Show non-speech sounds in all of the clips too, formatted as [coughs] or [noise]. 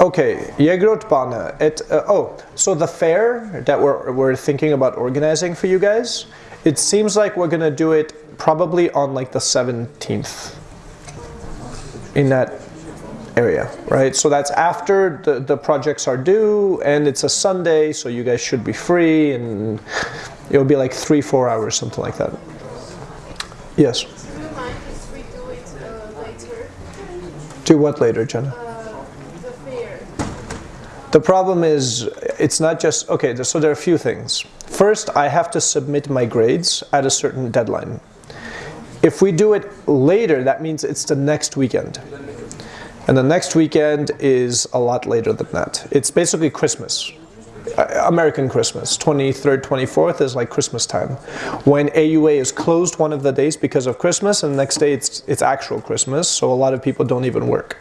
Okay, Jägerotbana. It uh, oh, so the fair that we're we're thinking about organizing for you guys. It seems like we're gonna do it probably on like the seventeenth. In that area, right? So that's after the the projects are due, and it's a Sunday, so you guys should be free, and it'll be like three four hours, something like that. Yes. Do you mind if we do it uh, later? Do what later, Jenna? The problem is, it's not just, okay, so there are a few things. First, I have to submit my grades at a certain deadline. If we do it later, that means it's the next weekend. And the next weekend is a lot later than that. It's basically Christmas. American Christmas. 23rd, 24th is like Christmas time. When AUA is closed one of the days because of Christmas, and the next day it's, it's actual Christmas, so a lot of people don't even work.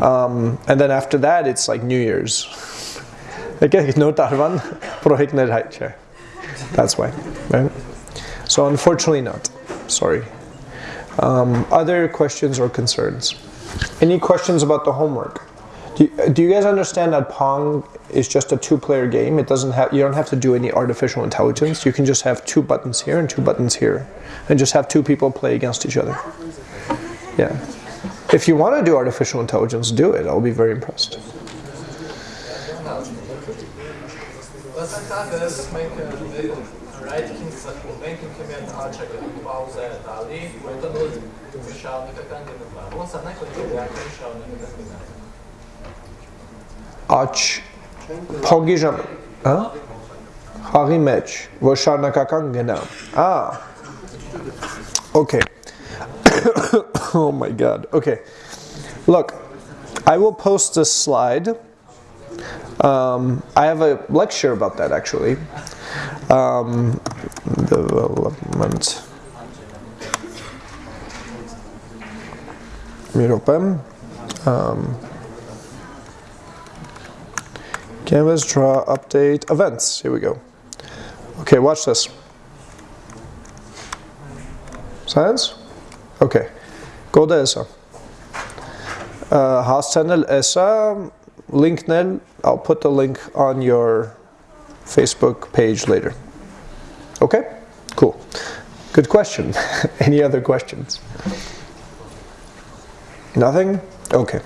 Um, and then after that, it's like New Year's. [laughs] No. That's why. Right? So unfortunately not. Sorry. Um, other questions or concerns? Any questions about the homework? Do you, do you guys understand that Pong is just a two-player game? It doesn't have you don't have to do any artificial intelligence. You can just have two buttons here and two buttons here, and just have two people play against each other. Yeah. If you want to do artificial intelligence, do it. I'll be very impressed. Աչ Pogijam, ժամ, հա? Խաղի մեջ, որ շարունակական գնա։ Ա։ Okay. [coughs] oh my god. Okay. Look, I will post this slide. Um, I have a lecture about that actually. Um, development. Um, Canvas, draw, update, events. Here we go. Okay, watch this. Science? Okay. Go to ESA. Uh, Hastanel ESA, link nel. I'll put the link on your Facebook page later. Okay? Cool. Good question. [laughs] Any other questions? Nothing? Okay.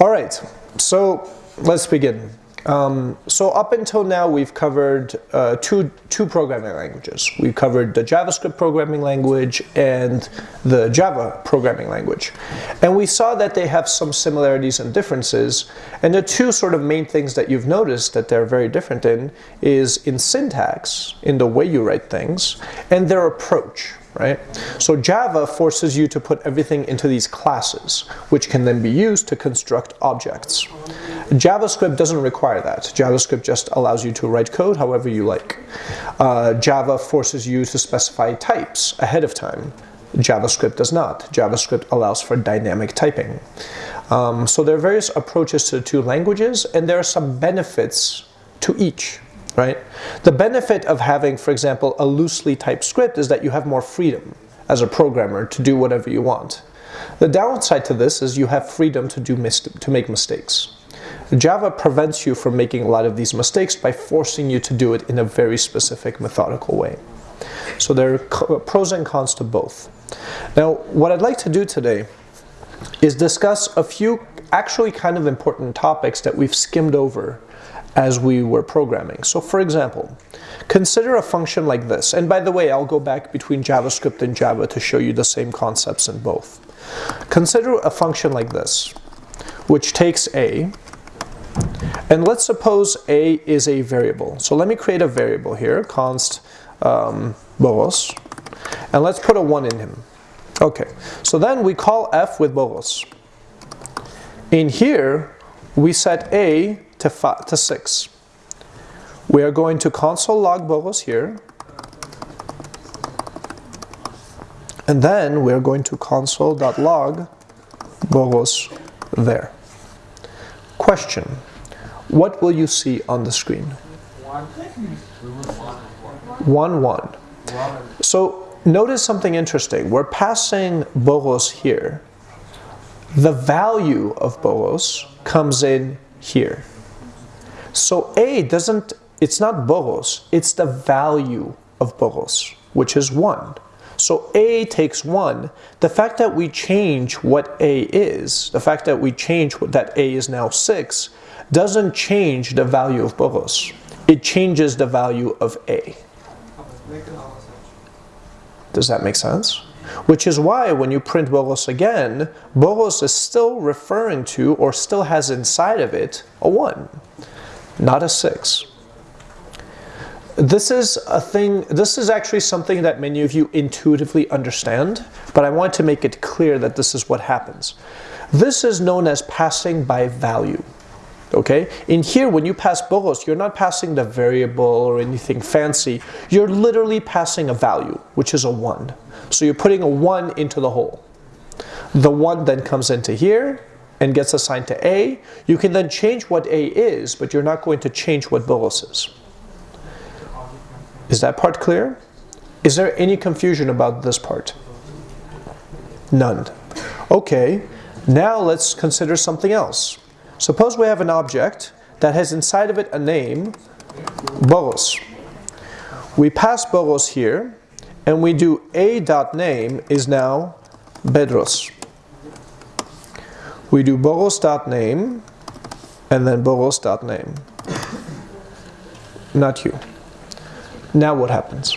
All right. So let's begin. Um, so up until now, we've covered uh, two, two programming languages. We've covered the JavaScript programming language and the Java programming language. And we saw that they have some similarities and differences. And the two sort of main things that you've noticed that they're very different in is in syntax, in the way you write things, and their approach right? So Java forces you to put everything into these classes, which can then be used to construct objects. JavaScript doesn't require that. JavaScript just allows you to write code however you like. Uh, Java forces you to specify types ahead of time. JavaScript does not. JavaScript allows for dynamic typing. Um, so there are various approaches to the two languages, and there are some benefits to each right? The benefit of having, for example, a loosely typed script is that you have more freedom as a programmer to do whatever you want. The downside to this is you have freedom to do to make mistakes. Java prevents you from making a lot of these mistakes by forcing you to do it in a very specific methodical way. So there are pros and cons to both. Now, what I'd like to do today is discuss a few actually kind of important topics that we've skimmed over as we were programming. So for example, consider a function like this. And by the way, I'll go back between JavaScript and Java to show you the same concepts in both. Consider a function like this, which takes a, and let's suppose a is a variable. So let me create a variable here, const um, boros, and let's put a 1 in him. Okay, so then we call f with boros. In here, we set a to, five, to 6. We are going to console log boros here. And then we're going to console.log boros there. Question. What will you see on the screen? 1, 1. So notice something interesting. We're passing boros here the value of bolos comes in here. So A doesn't, it's not bolos, it's the value of bolos, which is 1. So A takes 1. The fact that we change what A is, the fact that we change that A is now 6, doesn't change the value of bolos. It changes the value of A. Does that make sense? Which is why when you print bolos again, bolos is still referring to or still has inside of it a 1, not a 6. This is a thing, this is actually something that many of you intuitively understand, but I want to make it clear that this is what happens. This is known as passing by value. Okay, in here when you pass bolos, you're not passing the variable or anything fancy. You're literally passing a value, which is a 1. So you're putting a 1 into the hole. The 1 then comes into here and gets assigned to A. You can then change what A is, but you're not going to change what bolos is. Is that part clear? Is there any confusion about this part? None. Okay, now let's consider something else. Suppose we have an object that has inside of it a name, bolos. We pass bolos here, and we do a dot name is now bedros. We do bolos dot name, and then bolos dot name. Not you. Now what happens?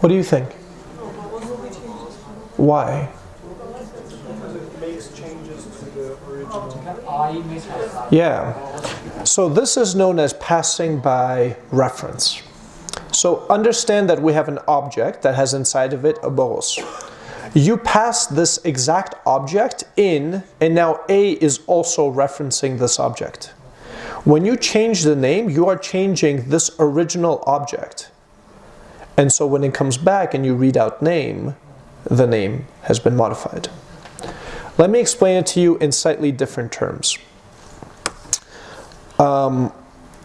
What do you think? Why? Yeah. So this is known as passing by reference. So understand that we have an object that has inside of it a bolos. You pass this exact object in, and now A is also referencing this object. When you change the name, you are changing this original object. And so when it comes back and you read out name, the name has been modified. Let me explain it to you in slightly different terms. Um,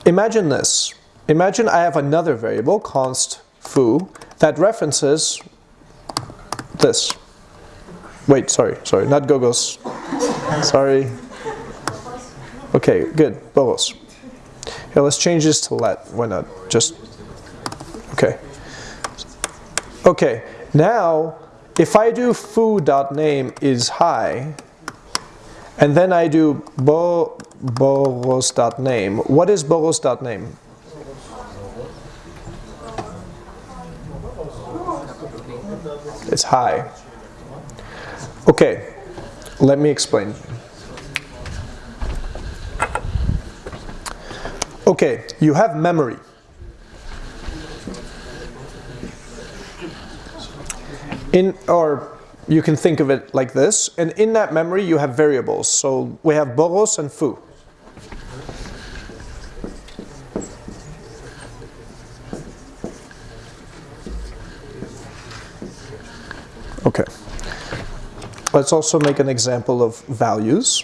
imagine this. Imagine I have another variable, const foo, that references this. Wait, sorry, sorry, not gogos. sorry. Okay, good. Bolos. Yeah, let's change this to let. Why not? Just okay. Okay. Now, if I do foo.name is high, and then I do bo bolos.name, what is bolos.name? It's high. Okay, let me explain. Okay, you have memory. In, or you can think of it like this, and in that memory you have variables. So we have boros and foo. Okay. Let's also make an example of values.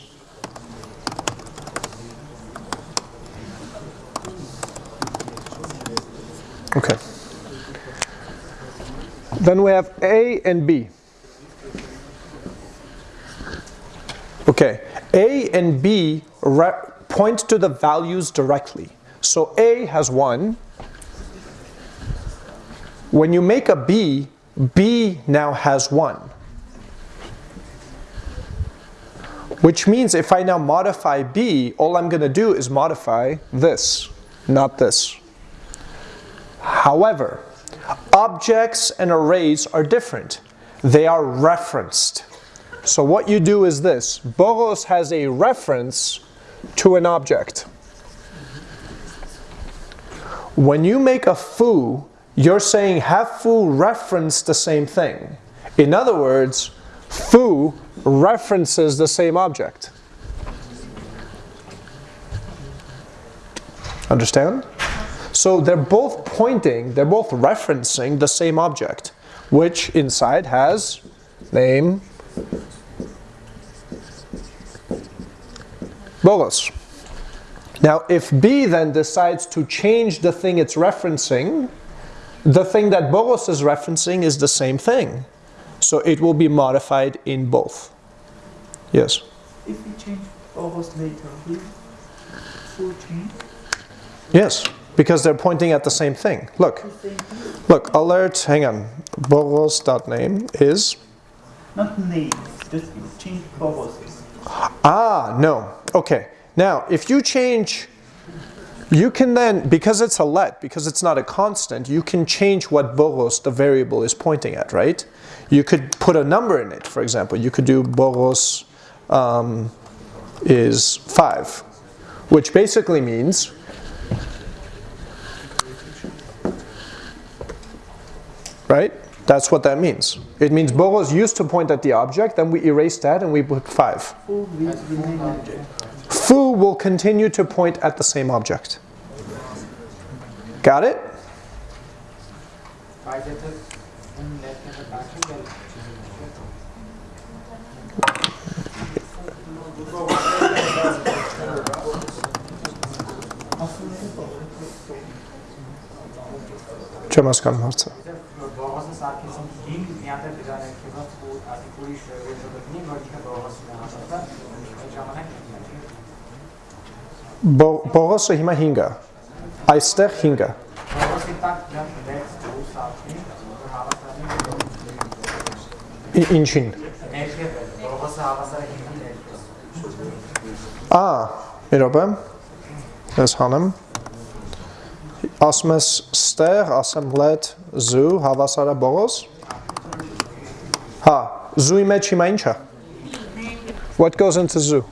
Okay. Then we have A and B. Okay, A and B point to the values directly. So A has 1. When you make a B, B now has 1. Which means if I now modify B, all I'm going to do is modify this, not this. However, objects and arrays are different. They are referenced. So what you do is this. Bolos has a reference to an object. When you make a foo, you're saying have foo reference the same thing. In other words, foo references the same object. Understand? So they're both pointing, they're both referencing the same object, which inside has name bolos. Now if B then decides to change the thing it's referencing, the thing that Boros is referencing is the same thing. So it will be modified in both. Yes. If we change Boros later, will foo change Yes, because they're pointing at the same thing. Look, the same thing? look, alert, hang on. Boros.name is Not name, just change Boros. Ah, no. Okay. Now, if you change, you can then, because it's a let, because it's not a constant, you can change what boros, the variable, is pointing at, right? You could put a number in it, for example. You could do boros um, is 5, which basically means right? That's what that means. It means boros used to point at the object, then we erase that and we put 5. Foo will remain object. Foo will continue to point at the same object. Got it? Չեմ հասկանում հարցը։ Բողոսը սարկեսին դին միատեղ դրան է քեզ ու ասիկ ուրիշ վերջոտնի մոջիկը բողոսն է հաստատա այդ ժամանակ Բողոսը հիմա 5 է այստեղ 5-ը։ Ինչին։ Ա, մի րոպե։ Ես հանում ասում ես ստեղ, ասեմ let zoo հավասար է բողոս։ Հա, zoo-ի մեջ հիմա ի՞նչ է։ What goes into zoo?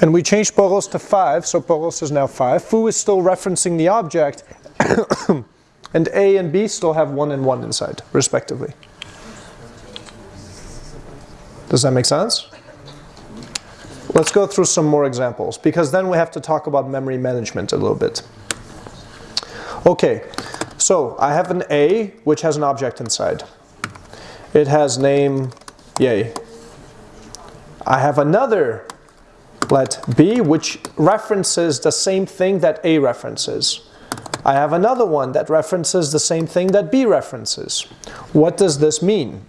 And we changed boros to 5, so boros is now 5. Foo is still referencing the object, [coughs] and A and B still have 1 and 1 inside, respectively. Does that make sense? Let's go through some more examples because then we have to talk about memory management a little bit. Okay, so I have an A which has an object inside. It has name yay. I have another let B which references the same thing that A references. I have another one that references the same thing that B references. What does this mean?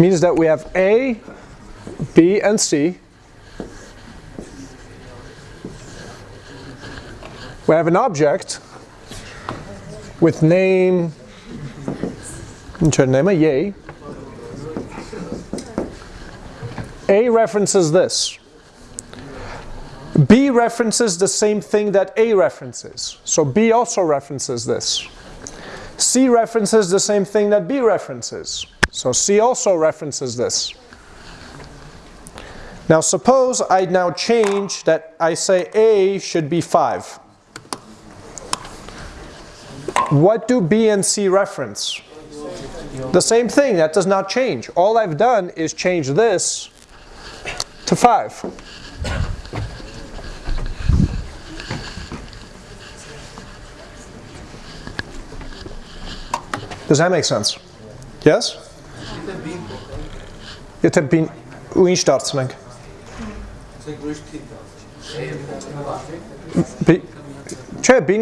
means that we have A, B, and C. We have an object with name, name a yay. A references this. B references the same thing that A references. So B also references this. C references the same thing that B references. So C also references this. Now suppose I now change that I say A should be 5. What do B and C reference? The same thing, that does not change. All I've done is change this to 5. Does that make sense? Yes? Je të bin u in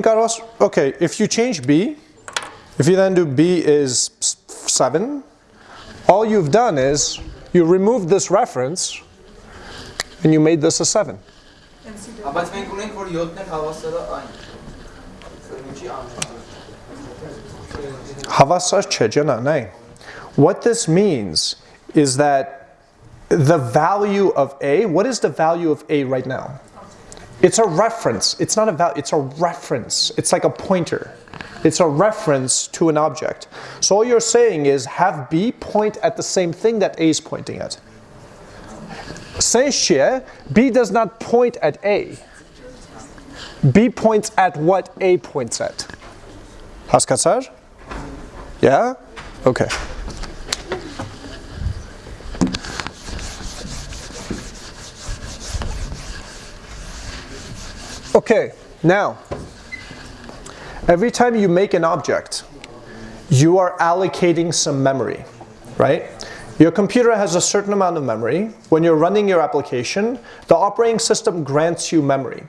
Carlos. Okay, if you change B, if you then do B is 7, all you've done is you removed this reference and you made this a 7. What this means is that the value of A, what is the value of A right now? It's a reference. It's not a value, it's a reference. It's like a pointer. It's a reference to an object. So all you're saying is have B point at the same thing that A is pointing at. Senshie, B does not point at A. B points at what A points at. Haskatsar? Yeah? Okay. Okay, now, every time you make an object, you are allocating some memory, right? Your computer has a certain amount of memory. When you're running your application, the operating system grants you memory.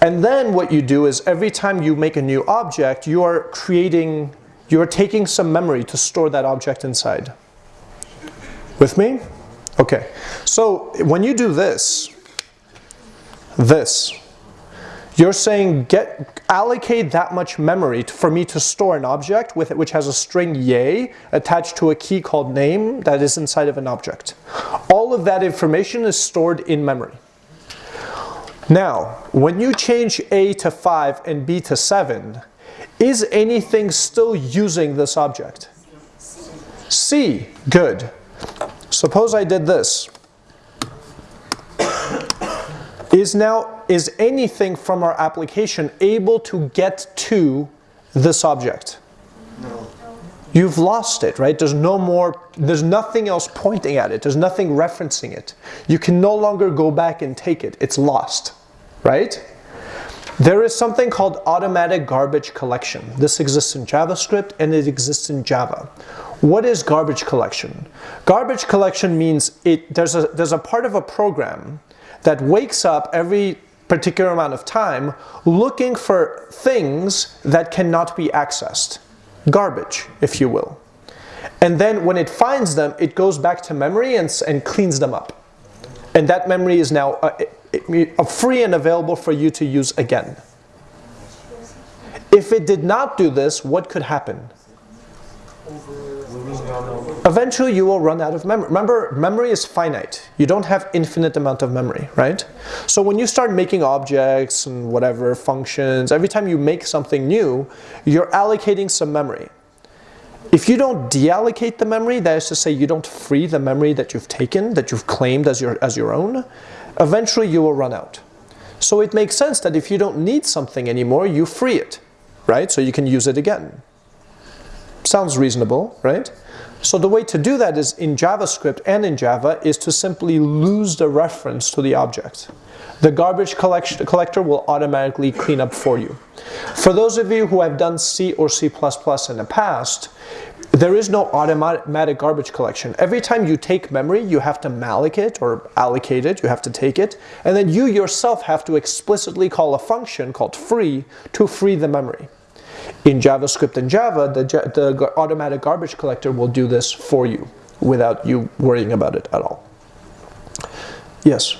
And then what you do is every time you make a new object, you are creating, you are taking some memory to store that object inside. With me? Okay. So when you do this, this, you're saying get allocate that much memory for me to store an object with it which has a string yay attached to a key called name that is inside of an object. All of that information is stored in memory. Now, when you change A to 5 and B to 7, is anything still using this object? C, good. Suppose I did this. Is now, is anything from our application able to get to this object? No. You've lost it, right? There's no more, there's nothing else pointing at it. There's nothing referencing it. You can no longer go back and take it. It's lost, right? There is something called automatic garbage collection. This exists in JavaScript and it exists in Java. What is garbage collection? Garbage collection means it, there's, a, there's a part of a program that wakes up every particular amount of time looking for things that cannot be accessed. Garbage, if you will. And then when it finds them, it goes back to memory and, and cleans them up. And that memory is now uh, uh, free and available for you to use again. If it did not do this, what could happen? Eventually you will run out of memory. Remember, memory is finite. You don't have infinite amount of memory, right? So when you start making objects and whatever functions, every time you make something new, you're allocating some memory. If you don't deallocate the memory, that is to say you don't free the memory that you've taken, that you've claimed as your, as your own, eventually you will run out. So it makes sense that if you don't need something anymore, you free it, right? So you can use it again. Sounds reasonable, right? So the way to do that is in JavaScript and in Java is to simply lose the reference to the object. The garbage collection collector will automatically clean up for you. For those of you who have done C or C++ in the past, there is no automatic garbage collection. Every time you take memory, you have to malloc it or allocate it, you have to take it, and then you yourself have to explicitly call a function called free to free the memory. In JavaScript and Java, the, the automatic garbage collector will do this for you without you worrying about it at all. Yes?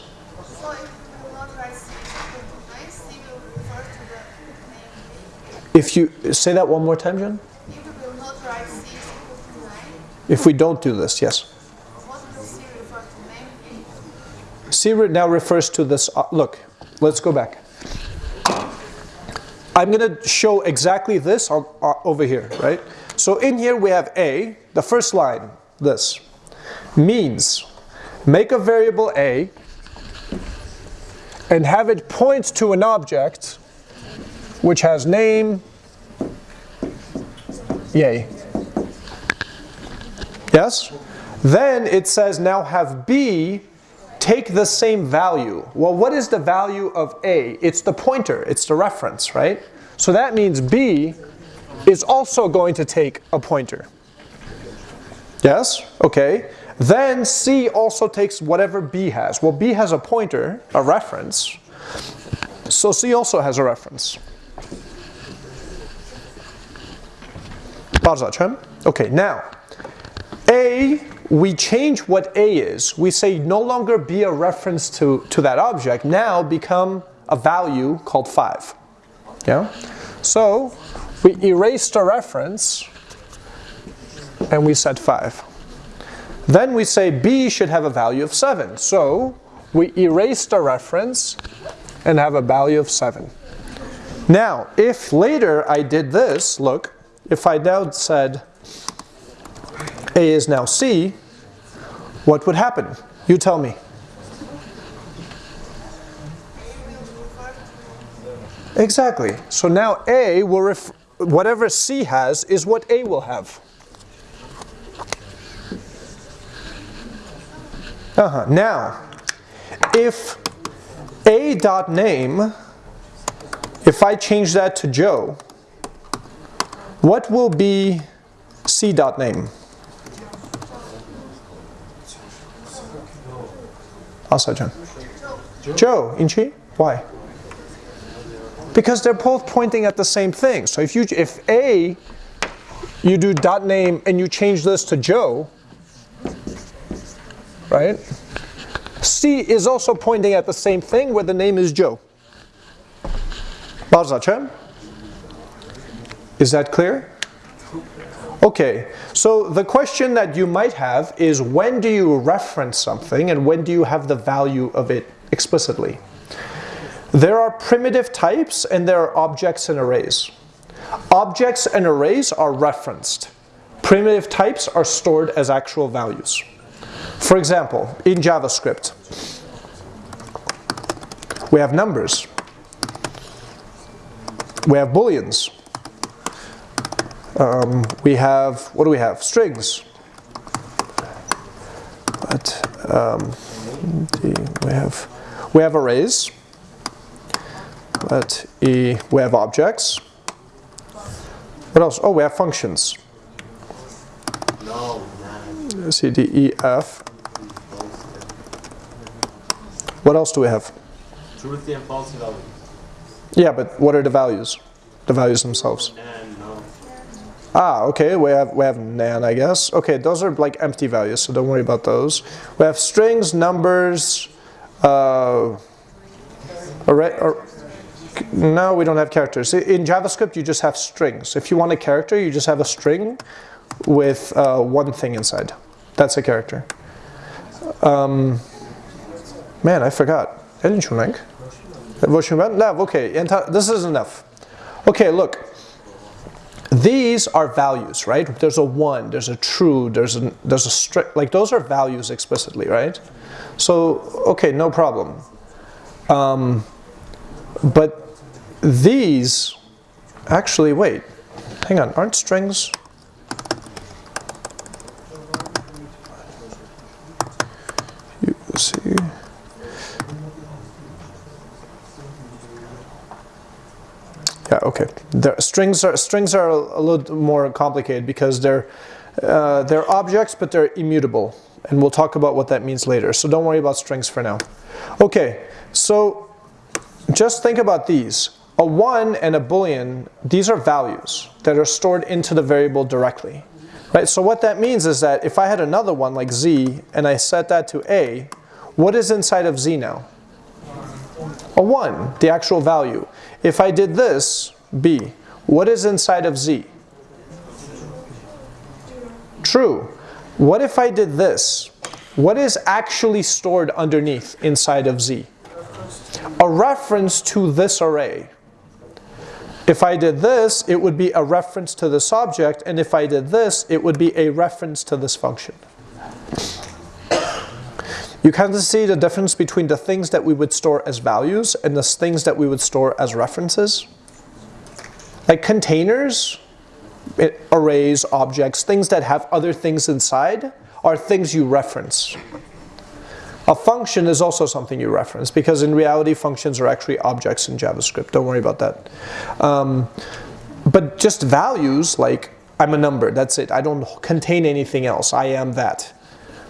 If you say that one more time, John. If we don't do this, yes. C now refers to this. Uh, look, let's go back. I'm going to show exactly this uh, over here, right? So in here we have A, the first line, this, means make a variable A and have it point to an object which has name, yay. Yes? Then it says now have B take the same value. Well, what is the value of A? It's the pointer, it's the reference, right? So that means B is also going to take a pointer. Yes? Okay. Then C also takes whatever B has. Well, B has a pointer, a reference. So C also has a reference. Okay, now, A we change what A is. We say no longer be a reference to, to that object, now become a value called 5. Yeah? So we erase the reference and we set 5. Then we say B should have a value of 7. So we erase the reference and have a value of 7. Now, if later I did this, look, if I now said A is now C, what would happen? You tell me. Exactly. So now A will ref whatever C has is what A will have. Uh -huh. Now, if A dot name, if I change that to Joe, what will be C dot name. Asajan. Joe, Inchi, why? Because they're both pointing at the same thing. So if you if A you do dot name and you change this to Joe, right? C is also pointing at the same thing where the name is Joe. Is that clear? Okay, so the question that you might have is when do you reference something and when do you have the value of it explicitly? There are primitive types and there are objects and arrays. Objects and arrays are referenced. Primitive types are stored as actual values. For example, in JavaScript, we have numbers. We have booleans. Um, we have, what do we have? Strings. But, um, we have, we have arrays. But e, we have objects. What else? Oh, we have functions. C, D, E, F. What else do we have? Truthy and false values. Yeah, but what are the values? The values themselves. Ah, okay, we have, we have NaN, I guess. Okay, those are like empty values, so don't worry about those. We have strings, numbers, uh, array, or, no, we don't have characters. In JavaScript, you just have strings. If you want a character, you just have a string with uh, one thing inside. That's a character. Um, man, I forgot. Okay, this is enough. Okay, look. These are values, right? There's a one, there's a true, there's a, there's a strict, like those are values explicitly, right? So, okay, no problem. Um, but these, actually, wait, hang on, aren't strings? You see. Yeah, okay. The strings are strings are a little more complicated because they're uh, they're objects, but they're immutable, and we'll talk about what that means later. So don't worry about strings for now. Okay, so just think about these. A 1 and a boolean, these are values that are stored into the variable directly. Right? So what that means is that if I had another one like z and I set that to a, what is inside of z now? A 1, the actual value. If I did this, b, what is inside of z? True. What if I did this? What is actually stored underneath inside of z? A reference to this array. If I did this, it would be a reference to this object, and if I did this, it would be a reference to this function. You of see the difference between the things that we would store as values and the things that we would store as references. Like containers, it, arrays, objects, things that have other things inside are things you reference. A function is also something you reference because in reality functions are actually objects in JavaScript. Don't worry about that. Um, but just values like I'm a number, that's it. I don't contain anything else. I am that.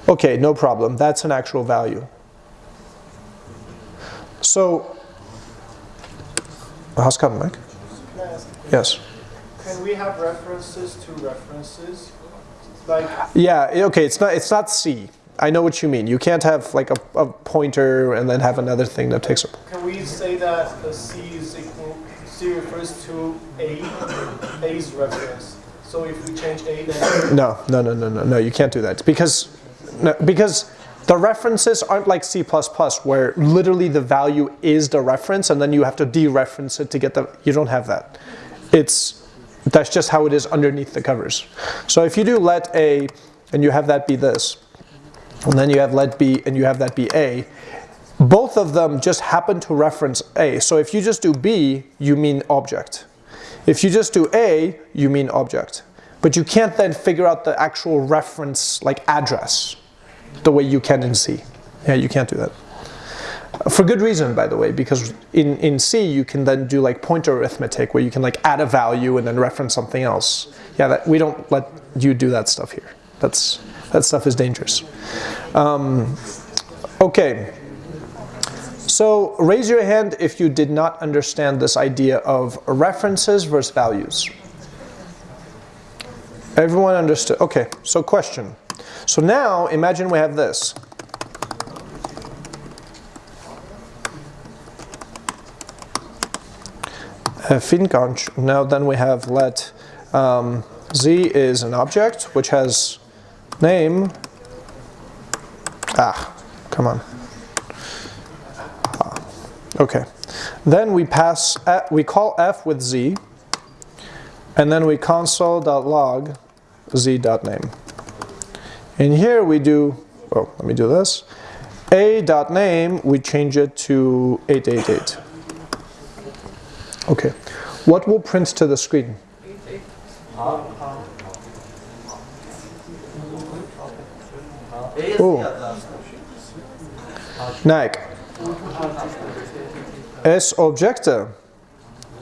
Okay, no problem. That's an actual value. So, how's coming, Mike? Yes. Can we have references to references? Like Yeah, okay, it's not it's not C. I know what you mean. You can't have like a, a pointer and then have another thing that takes up. Can we say that the C is equal, C refers to A, A's reference? So if we change A, then No, no, no, no, no, no. You can't do that because no, because the references aren't like C++ where literally the value is the reference and then you have to dereference it to get the. You don't have that. It's that's just how it is underneath the covers. So if you do let A and you have that be this, and then you have let B and you have that be A, both of them just happen to reference A. So if you just do B, you mean object. If you just do A, you mean object. But you can't then figure out the actual reference like address the way you can in C. Yeah, you can't do that. For good reason, by the way, because in, in C you can then do like pointer arithmetic where you can like add a value and then reference something else. Yeah, that, we don't let you do that stuff here. That's, that stuff is dangerous. Um, okay. So raise your hand if you did not understand this idea of references versus values. Everyone understood? Okay, so question. So now imagine we have this. Finkanch. Now then we have let um, z is an object which has name. Ah, come on. Ah, okay. Then we pass, f, we call f with z, and then we console.log z.name. And here we do, well, let me do this. a.name, we change it to 888. Okay. What will print to the screen? Oh. Nike. S object.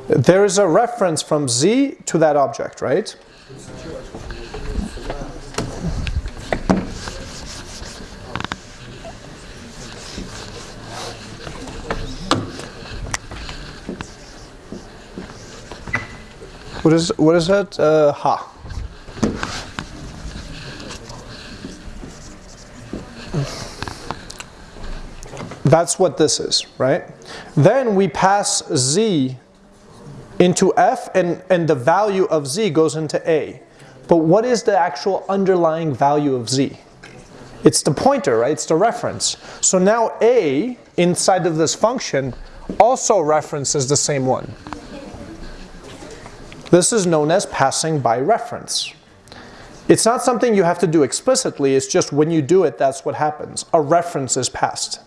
There is a reference from Z to that object, right? What is what is that? Uh, ha. That's what this is, right? Then we pass z into f and, and the value of z goes into a. But what is the actual underlying value of z? It's the pointer, right? It's the reference. So now a inside of this function also references the same one. This is known as passing by reference. It's not something you have to do explicitly, it's just when you do it, that's what happens. A reference is passed.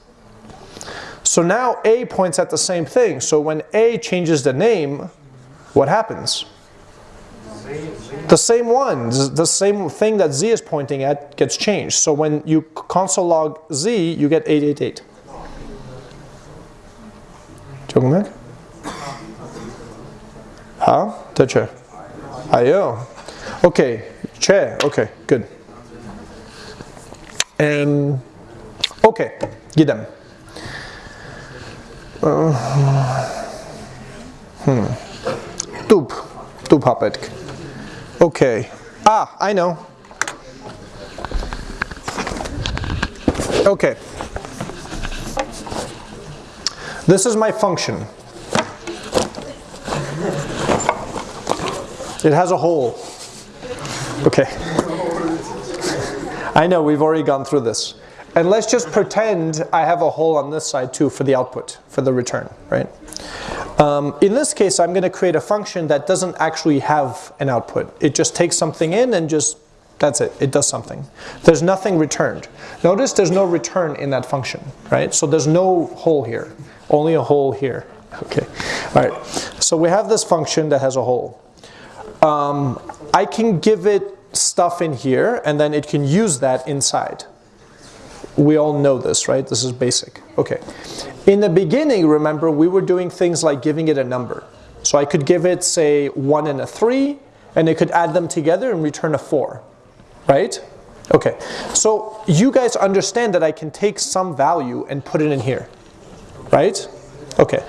So now A points at the same thing. So when A changes the name, what happens? The same one, the same thing that Z is pointing at gets changed. So when you console log Z, you get 888. 조금 Huh? Toucher. IO. Okay. Chair. Okay. Good. And okay. Gideon. Uh, hmm. Tup. Tupapetik. Okay. Ah, I know. Okay. This is my function. It has a hole. Okay. I know, we've already gone through this. And let's just pretend I have a hole on this side too for the output, for the return, right? Um, in this case, I'm going to create a function that doesn't actually have an output. It just takes something in and just, that's it, it does something. There's nothing returned. Notice there's no return in that function, right? So there's no hole here, only a hole here. Okay, all right. So we have this function that has a hole. Um, I can give it stuff in here and then it can use that inside. We all know this, right? This is basic. Okay. In the beginning, remember, we were doing things like giving it a number. So I could give it, say, 1 and a 3, and it could add them together and return a 4. Right? Okay. So you guys understand that I can take some value and put it in here. Right? Okay.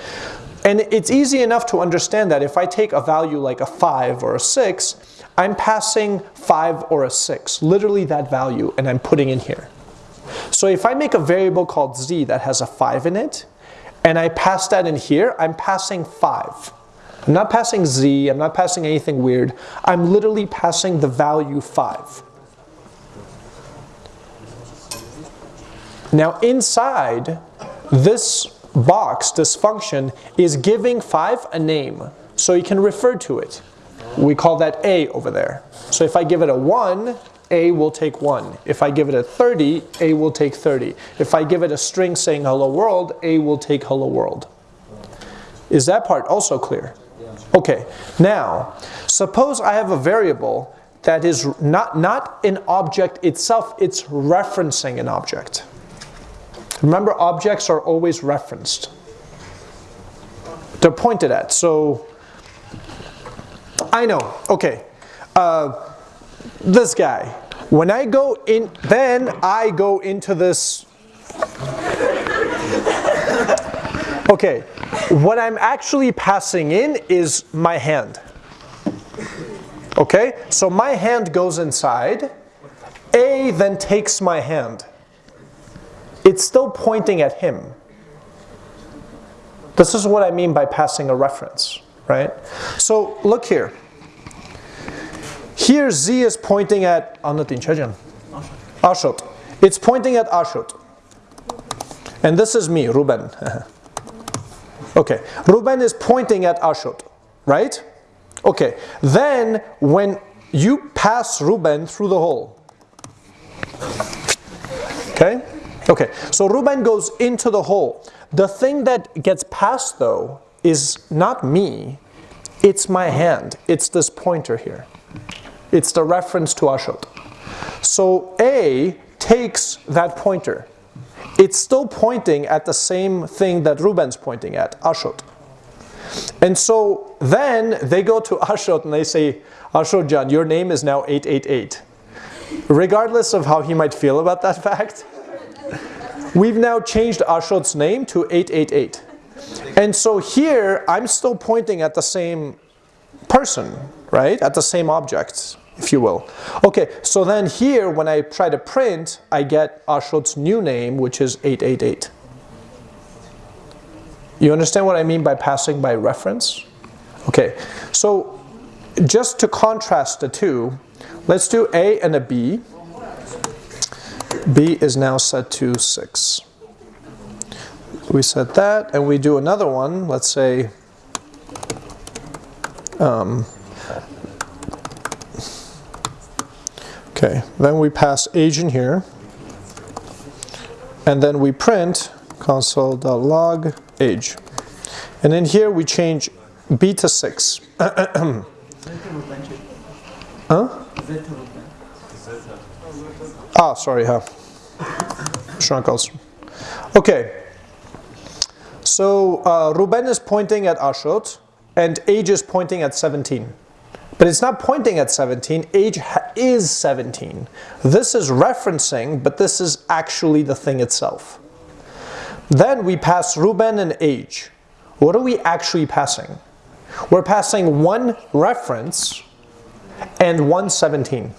And it's easy enough to understand that if I take a value like a 5 or a 6, I'm passing 5 or a 6, literally that value, and I'm putting in here. So if I make a variable called z that has a 5 in it, and I pass that in here, I'm passing 5. I'm not passing z, I'm not passing anything weird. I'm literally passing the value 5. Now inside this box, this function, is giving 5 a name, so you can refer to it. We call that a over there. So if I give it a 1, a will take 1. If I give it a 30, a will take 30. If I give it a string saying hello world, a will take hello world. Is that part also clear? Okay, now, suppose I have a variable that is not, not an object itself, it's referencing an object. Remember, objects are always referenced. They're pointed at. So, I know. Okay. Uh, this guy. When I go in, then I go into this. Okay. What I'm actually passing in is my hand. Okay? So my hand goes inside. A then takes my hand. It's still pointing at him. This is what I mean by passing a reference, right? So look here. Here Z is pointing at Ashot. It's pointing at Ashot. And this is me, Ruben. [laughs] okay, Ruben is pointing at Ashot, right? Okay, then when you pass Ruben through the hole, okay? So Ruben goes into the hole. The thing that gets passed though is not me, it's my hand. It's this pointer here. It's the reference to Ashot. So A takes that pointer. It's still pointing at the same thing that Ruben's pointing at, Ashot. And so then they go to [laughs] Ashot and they say, Ashot Jan, your name is now 888. Regardless of how he might feel about that [laughs] fact, we've now changed Ashot's name to 888. And so here, I'm still pointing at the same person, right? At the same object, if you will. Okay, so then here, when I try to print, I get Ashot's new name, which is 888. You understand what I mean by passing by reference? Okay, so just to contrast the two, let's do A and a B. B is now set to 6. We set that, and we do another one, let's say, um, okay, then we pass age in here, and then we print console.log age. And in here we change B to 6. [clears throat] huh? Ah, sorry, huh? Schrankels. Okay. So uh, Ruben is pointing at Ashot, and age is pointing at 17. But it's not pointing at 17, age is 17. This is referencing, but this is actually the thing itself. Then we pass Ruben and age. What are we actually passing? We're passing one reference and one 17.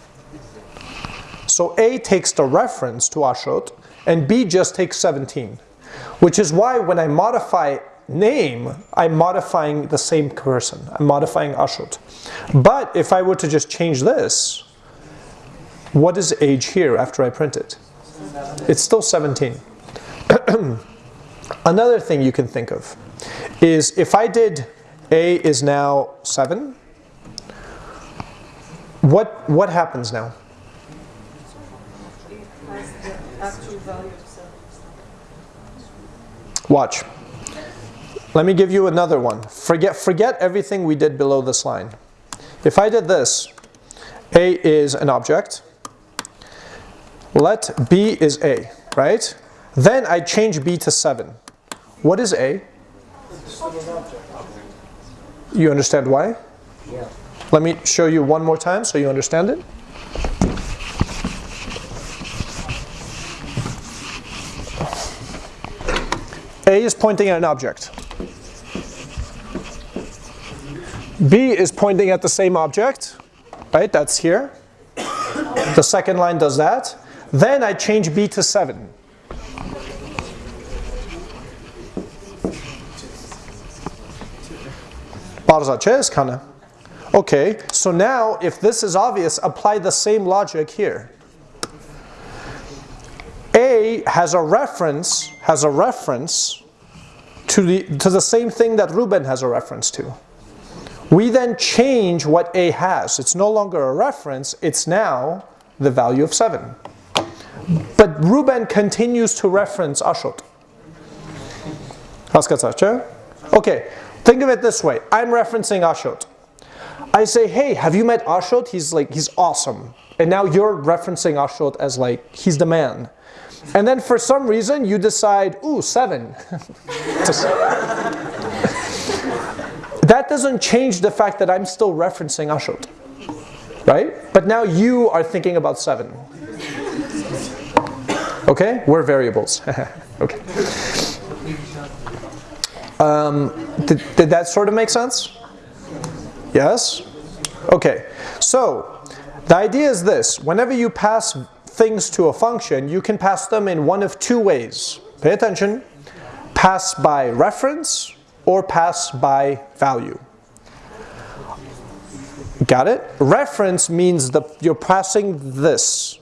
So A takes the reference to Ashot and B just takes 17. Which is why when I modify name, I'm modifying the same person. I'm modifying Ashot. But if I were to just change this, what is age here after I print it? It's still 17. [clears throat] Another thing you can think of is if I did A is now 7, what, what happens now? Watch. Let me give you another one. Forget, forget everything we did below this line. If I did this, A is an object. Let B is A, right? Then I change B to 7. What is A? You understand why? Yeah. Let me show you one more time so you understand it. A is pointing at an object. B is pointing at the same object, right? That's here. The second line does that. Then I change B to 7. Bardzo ciężka. Okay, so now if this is obvious, apply the same logic here. A has a reference, has a reference to the, to the same thing that Ruben has a reference to. We then change what A has. It's no longer a reference, it's now the value of 7. But Ruben continues to reference Ashot. Okay, think of it this way. I'm referencing Ashot. I say, hey, have you met Ashot? He's like, he's awesome. And now you're referencing Ashot as like, he's the man. And then for some reason you decide, ooh, seven. [laughs] that doesn't change the fact that I'm still referencing Ashot. Right? But now you are thinking about seven. Okay? We're variables. [laughs] okay. Um, did, did that sort of make sense? Yes? Okay. So, the idea is this. Whenever you pass things to a function, you can pass them in one of two ways. Pay attention. Pass by reference or pass by value. Got it? Reference means the, you're passing this.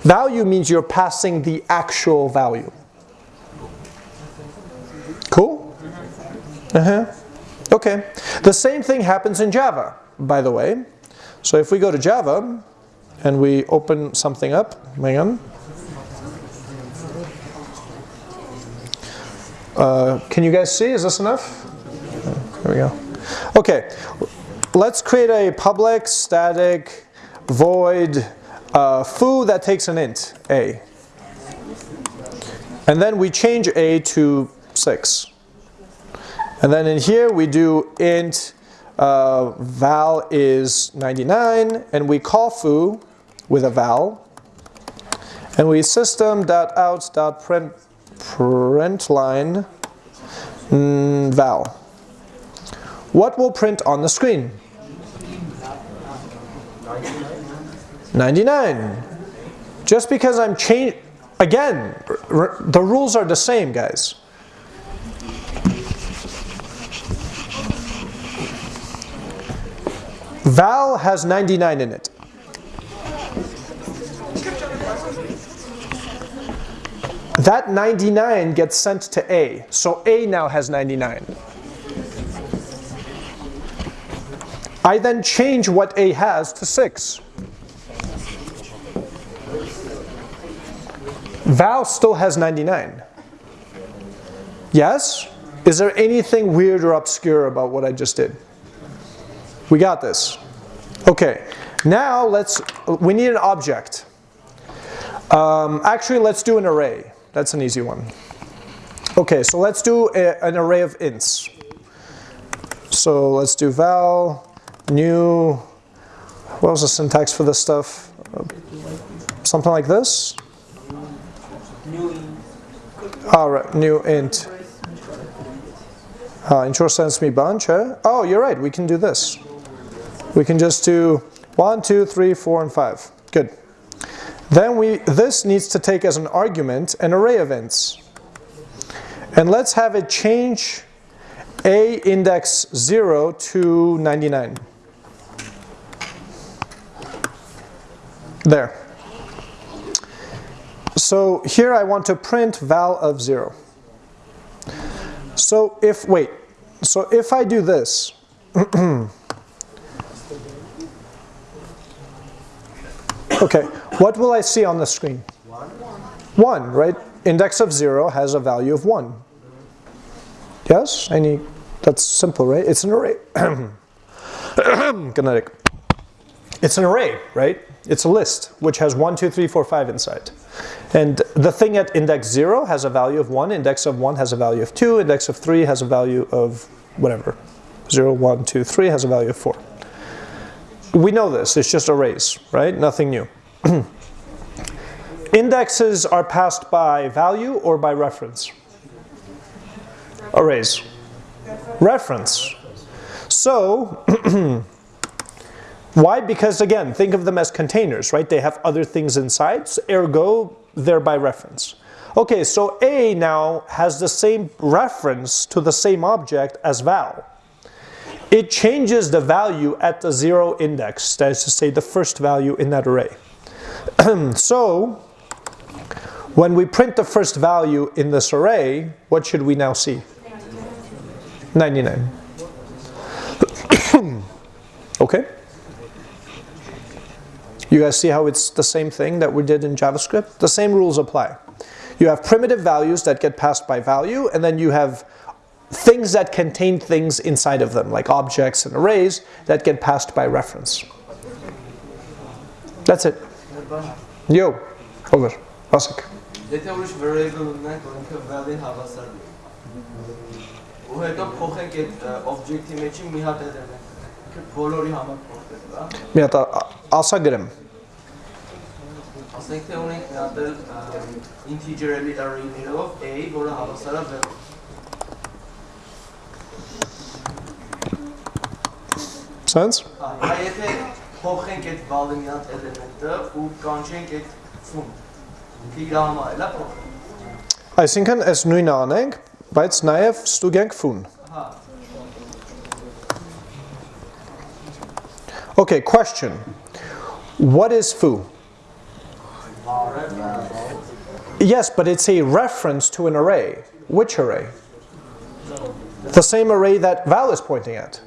Value means you're passing the actual value. Cool? Uh-huh. Okay. The same thing happens in Java, by the way. So if we go to Java and we open something up, on. Uh, can you guys see? Is this enough? There we go. Okay, let's create a public static void uh, foo that takes an int a. And then we change a to 6. And then in here we do int uh, val is 99 and we call foo with a val and we system.out.print print line mm, val. What will print on the screen? 99. Just because I'm change again, the rules are the same, guys. Val has 99 in it. That 99 gets sent to A, so A now has 99. I then change what A has to 6. Val still has 99. Yes? Is there anything weird or obscure about what I just did? We got this. Okay, now let's, we need an object. Um, actually, let's do an array. That's an easy one. Okay, so let's do a, an array of ints. So let's do val, new, what was the syntax for this stuff? something like this? All right, new int. Uh, intro sends me bunch, eh? Oh, you're right, we can do this. We can just do 1, 2, 3, 4, and 5. Good. Then we this needs to take as an argument an array of. And let's have it change a index 0 to 99. There. So here I want to print val of 0. So if, wait, so if I do this, [clears throat] Okay, what will I see on the screen? 1, right? Index of 0 has a value of 1. Yes? Any, that's simple, right? It's an array. [coughs] Kinetic. It's an array, right? It's a list, which has 1, 2, 3, 4, 5 inside. And the thing at index 0 has a value of 1, index of 1 has a value of 2, index of 3 has a value of whatever. 0, 1, 2, 3 has a value of 4 we know this, it's just arrays, right? Nothing new. [clears throat] Indexes are passed by value or by reference? Arrays. Reference. So, [clears throat] why? Because again, think of them as containers, right? They have other things inside, ergo, they're by reference. Okay, so A now has the same reference to the same object as val it changes the value at the zero index, that is to say the first value in that array. [clears throat] so, when we print the first value in this array, what should we now see? 99. [clears throat] okay? You guys see how it's the same thing that we did in JavaScript? The same rules apply. You have primitive values that get passed by value, and then you have things that contain things inside of them, like objects and arrays that get passed by reference. That's it. Yo, over. Vasek. եթե ուրիշ variable ունենք, որ ինքը value-ին հավասար է։ Ու հետո փոխենք այդ ը, object-ի մեջի մի հատ element։ Բոլորի համար փոխել, հա։ Մի հատ ա- ասա գրեմ։ Ասենք թե ունենք մի հատ էլ ը, integer-ելի array-ներով a, որը հավասար է value։ Sense? Հա, Հիմա եթե փոխենք այդ value-ի մի հատ element-ը ու կանչենք այդ fun։ Ինքը իր համար էլ է փոխել։ Այսինքն այս նույնը անենք, բայց նաև ստուգենք fun։ Հա, Okay, question. What is foo? Yes, but it's a reference to an array. Which array? The same array that val is pointing at.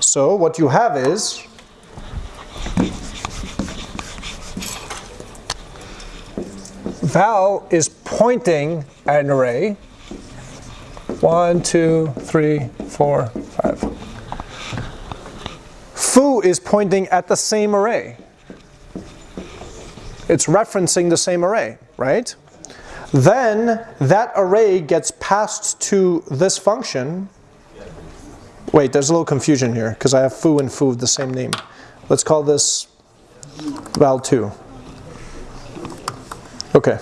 So what you have is val is pointing at an array. One, two, three, four, five. Foo is pointing at the same array. It's referencing the same array, right? Then that array gets passed to this function. Wait, there's a little confusion here because I have foo and foo the same name. Let's call this val2. Okay.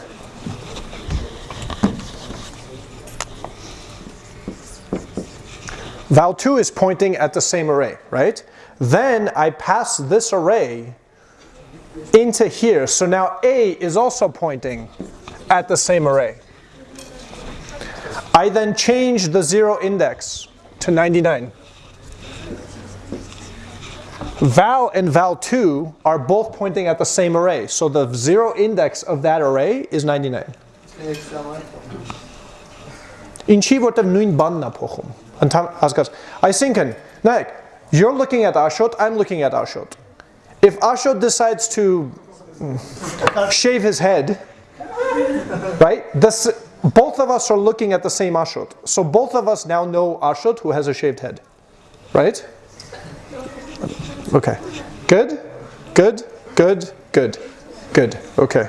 Val2 is pointing at the same array, right? Then I pass this array into here. So now A is also pointing at the same array. I then change the zero index to 99. Val and val2 are both pointing at the same array. So the zero index of that array is 99. extra one. Ինչի որտեվ նույն բանն է փոխում։ Ընդհանուր հասկաց։ Այսինքն, նայեք, you're looking at Ashot, I'm looking at Ashot. If Ashot decides to mm, shave his head, right? This, both of us are looking at the same Ashot. So both of us now know Ashot who has a shaved head. Right? Okay. Good? Good? Good? Good. Good. Okay.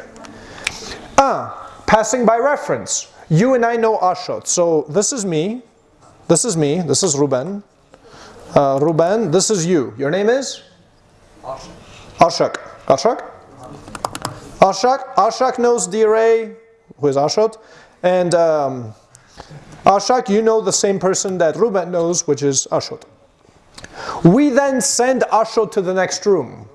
Ah, passing by reference. You and I know Ashot. So this is me. This is me. This is Ruben. Uh, Ruben, this is you. Your name is? Ashak. Ashak? Ashak. Ashak knows the array, who is Ashot. And um, Ashak, you know the same person that Ruben knows, which is Ashot. We then send Ashot to the next room.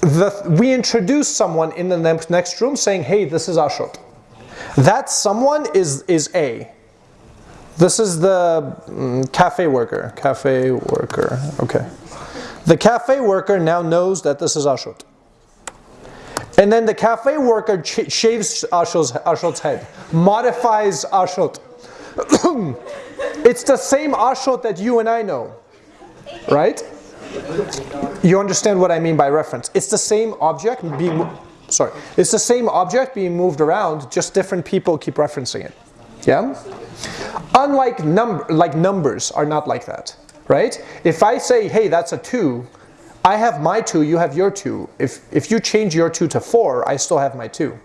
The, we introduce someone in the ne- next room saying, hey, this is Ashot. That someone is, is A. This is the mm, cafe worker. Cafe worker. Okay. The cafe worker now knows that this is Ashot. And then the cafe worker shaves Ashot's, Ashot's head, modifies Ashot. It's the same Ashot that you and I know, right? You understand what I mean by reference? It's the same object being, sorry, it's the same object being moved around, just different people keep referencing it. Yeah? Unlike number, like numbers are not like that, right? If I say, hey, that's a two, I have my two, you have your two. If if you change your two to four, I still have my two.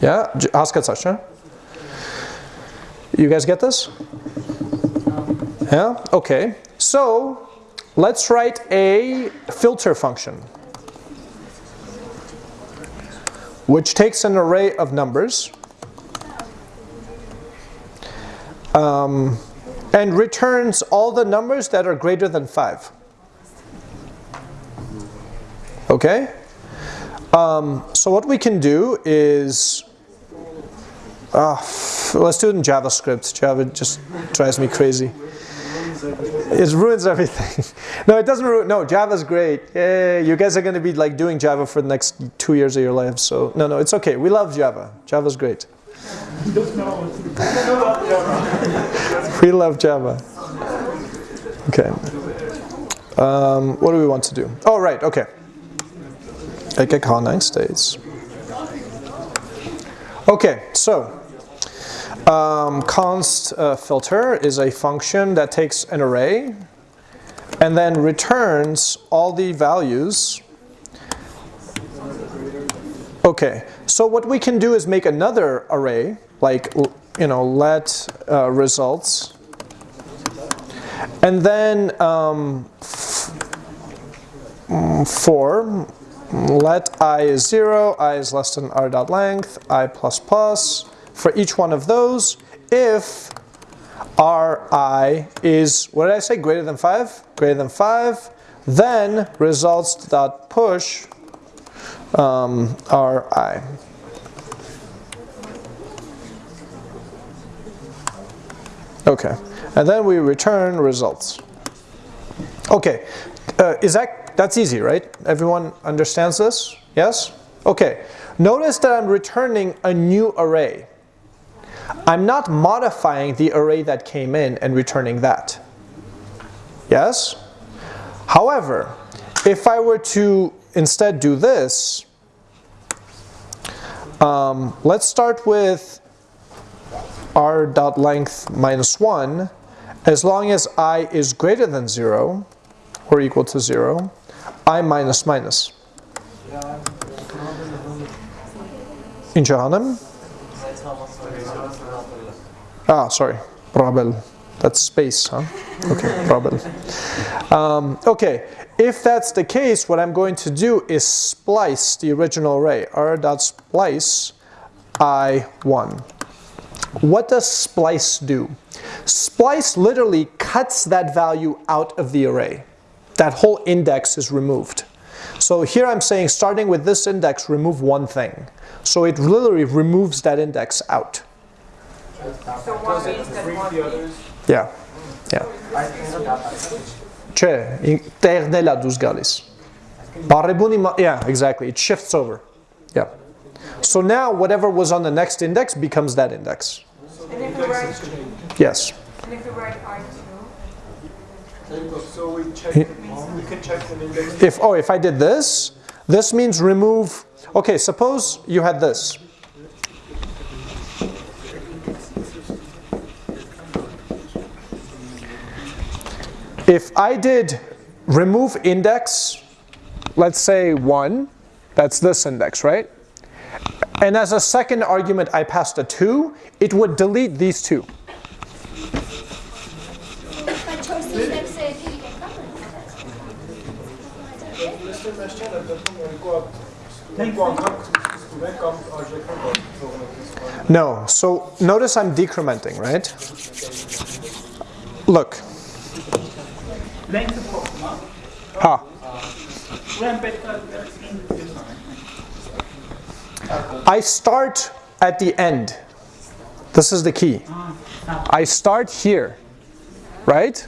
Yeah, J- Haskatsash, huh? You guys get this? Yeah. Okay. So let's write a filter function, which takes an array of numbers. um, and returns all the numbers that are greater than 5. Okay? Um, so what we can do is, ah, f- let's do it in JavaScript. Java just drives me crazy. It ruins everything. [laughs] no, it doesn't ruin. No, Java's great. Yeah, you guys are going to be like doing Java for the next two years of your life. So no, no, it's okay. We love Java. Java's great. [laughs] We love Java. Okay. Um, what do we want to do? Oh, right. Okay. Eke nine states. Okay. So, um, const uh, filter is a function that takes an array and then returns all the values. Okay, so what we can do is make another array, like, you know, let uh, results. And then um, for let i is 0, i is less than r dot length, i plus plus, for each one of those, if ri is, what did I say, greater than 5? Greater than 5, then results dot push um, ri. Okay, and then we return results. Okay, uh, is that, that's easy, right? Everyone understands this? Yes? Okay, notice that I'm returning a new array. I'm not modifying the array that came in and returning that. Yes? However, if I were to instead do this, um, let's start with r dot length minus 1 as long as i is greater than 0 or equal to 0 i minus minus in Johannem? Ah, sorry, Rabel. That's space, huh? Okay, Rabel. Um, okay, if that's the case, what I'm going to do is splice the original array, r dot splice i1. What does splice do? Splice literally cuts that value out of the array. That whole index is removed. So here I'm saying starting with this index, remove one thing. So it literally removes that index out. So one means that one means Yeah. Yeah. Ce, interne dus galis. Barrebuni ma- Yeah, exactly. It shifts over. Yeah. So now whatever was on the next index becomes that index. and if we write Yes. and if we write I two, So we check, we can check the index. If oh, if I did this, this means remove. Okay, suppose you had this. If I did remove index, let's say 1, that's this index, right? And as a second argument I passed a 2, it would delete these two. No, so notice I'm decrementing, right? Look. Length of Ha. when I start at the end. This is the key. I start here, right?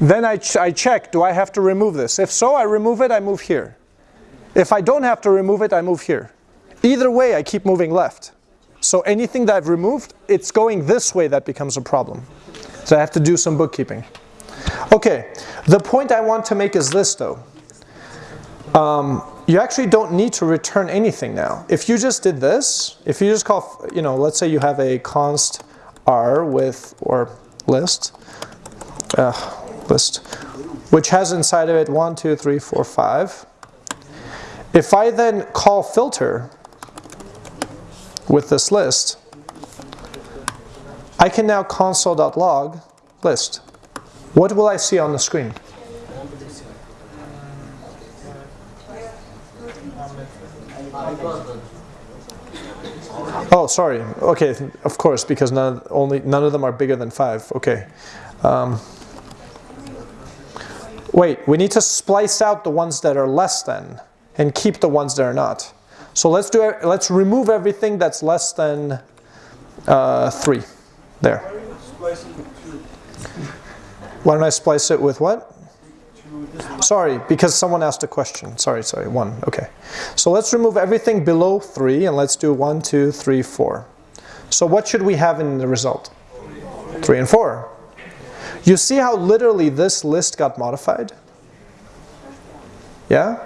Then I, ch- I check, do I have to remove this? If so, I remove it, I move here. If I don't have to remove it, I move here. Either way, I keep moving left. So anything that I've removed, it's going this way that becomes a problem. So I have to do some bookkeeping. Okay, the point I want to make is this though. Um, you actually don't need to return anything now. If you just did this, if you just call, you know, let's say you have a const r with, or list, uh, list, which has inside of it 1, 2, 3, 4, 5. If I then call filter with this list, I can now console.log list. What will I see on the screen? Oh, sorry. Okay, of course, because none only none of them are bigger than five. Okay. Um, wait, we need to splice out the ones that are less than, and keep the ones that are not. So let's do. Let's remove everything that's less than uh, three. There. Why don't I splice it with what? Sorry, because someone asked a question. Sorry, sorry, one. Okay. So let's remove everything below three and let's do one, two, three, four. So what should we have in the result? Three and four. You see how literally this list got modified? Yeah?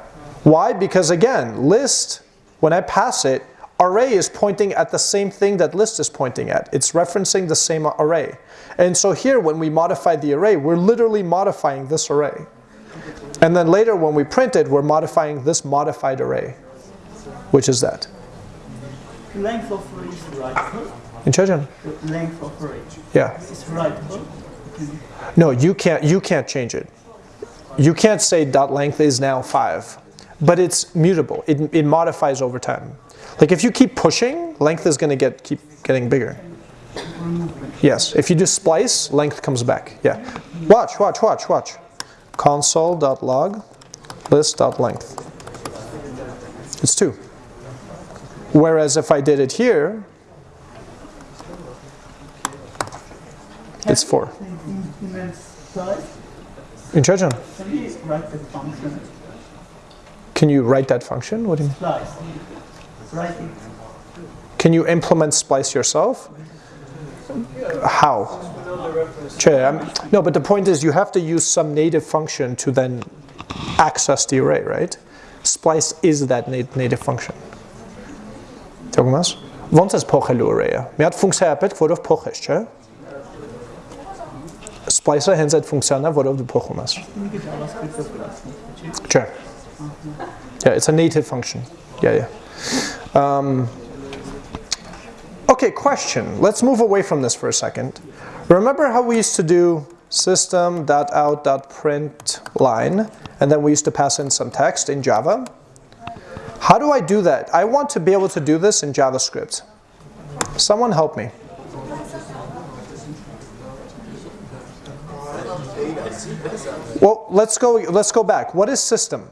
Why? Because again, list, when I pass it, array is pointing at the same thing that list is pointing at. It's referencing the same array. And so here, when we modify the array, we're literally modifying this array. And then later when we print it, we're modifying this modified array. Which is that? Length of array is writable. Intelligent? The length of array Yeah. is writable. No, you can't. You can't change it. You can't say dot length is now five, but it's mutable. It, it modifies over time. Like if you keep pushing, length is going to get keep getting bigger. Yes. If you do splice, length comes back. Yeah. Watch. Watch. Watch. Watch. Console.log list.length. It's two. Whereas if I did it here, it's four. In splice. Intelligent. Can you write Can you write that function? What do you mean? Can you implement splice yourself? How? I'm- no, but the point is you have to use some native function to then access the array, right? Splice is that na- native function. Thomas? Won't pochelu array. Miat funkcja apet kwodow pochesh, che? Splice henzet funkcjona wodow do pochumas. Think JavaScript of class. Sure. Yeah, it's a native function. Yeah, yeah. Um, okay, question. Let's move away from this for a second. Remember how we used to do system.out.print line, and then we used to pass in some text in Java? How do I do that? I want to be able to do this in JavaScript. Someone help me. Well, let's go, let's go back. What is system?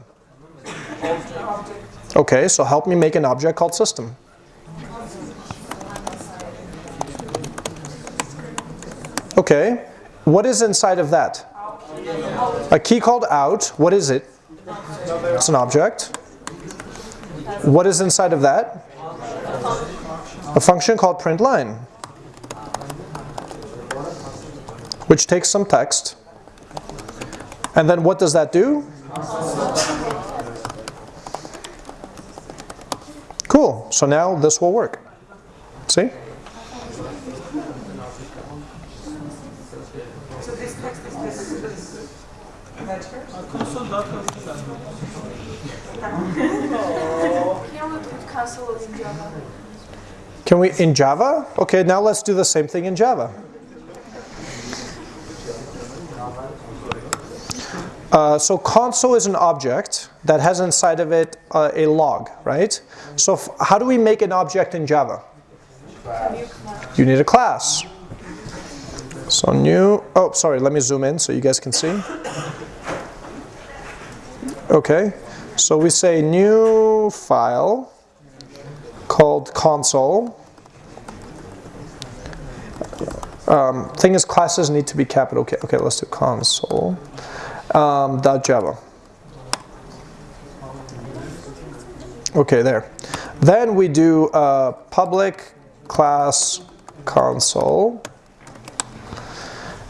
Okay, so help me make an object called system. Okay, what is inside of that? A key called out. What is it? It's an object. What is inside of that? A function called print line, which takes some text. And then what does that do? Cool. So now this will work. See? Can we in Java? Okay, now let's do the same thing in Java. Uh, so console is an object that has inside of it uh, a log, right? So how do we make an object in Java? You need a class. So new, oh, sorry, let me zoom in so you guys can see. Okay, so we say new file called console. Um, thing is, classes need to be capital. Okay, okay, let's do console um, dot Java. Okay, there. Then we do uh, public class console.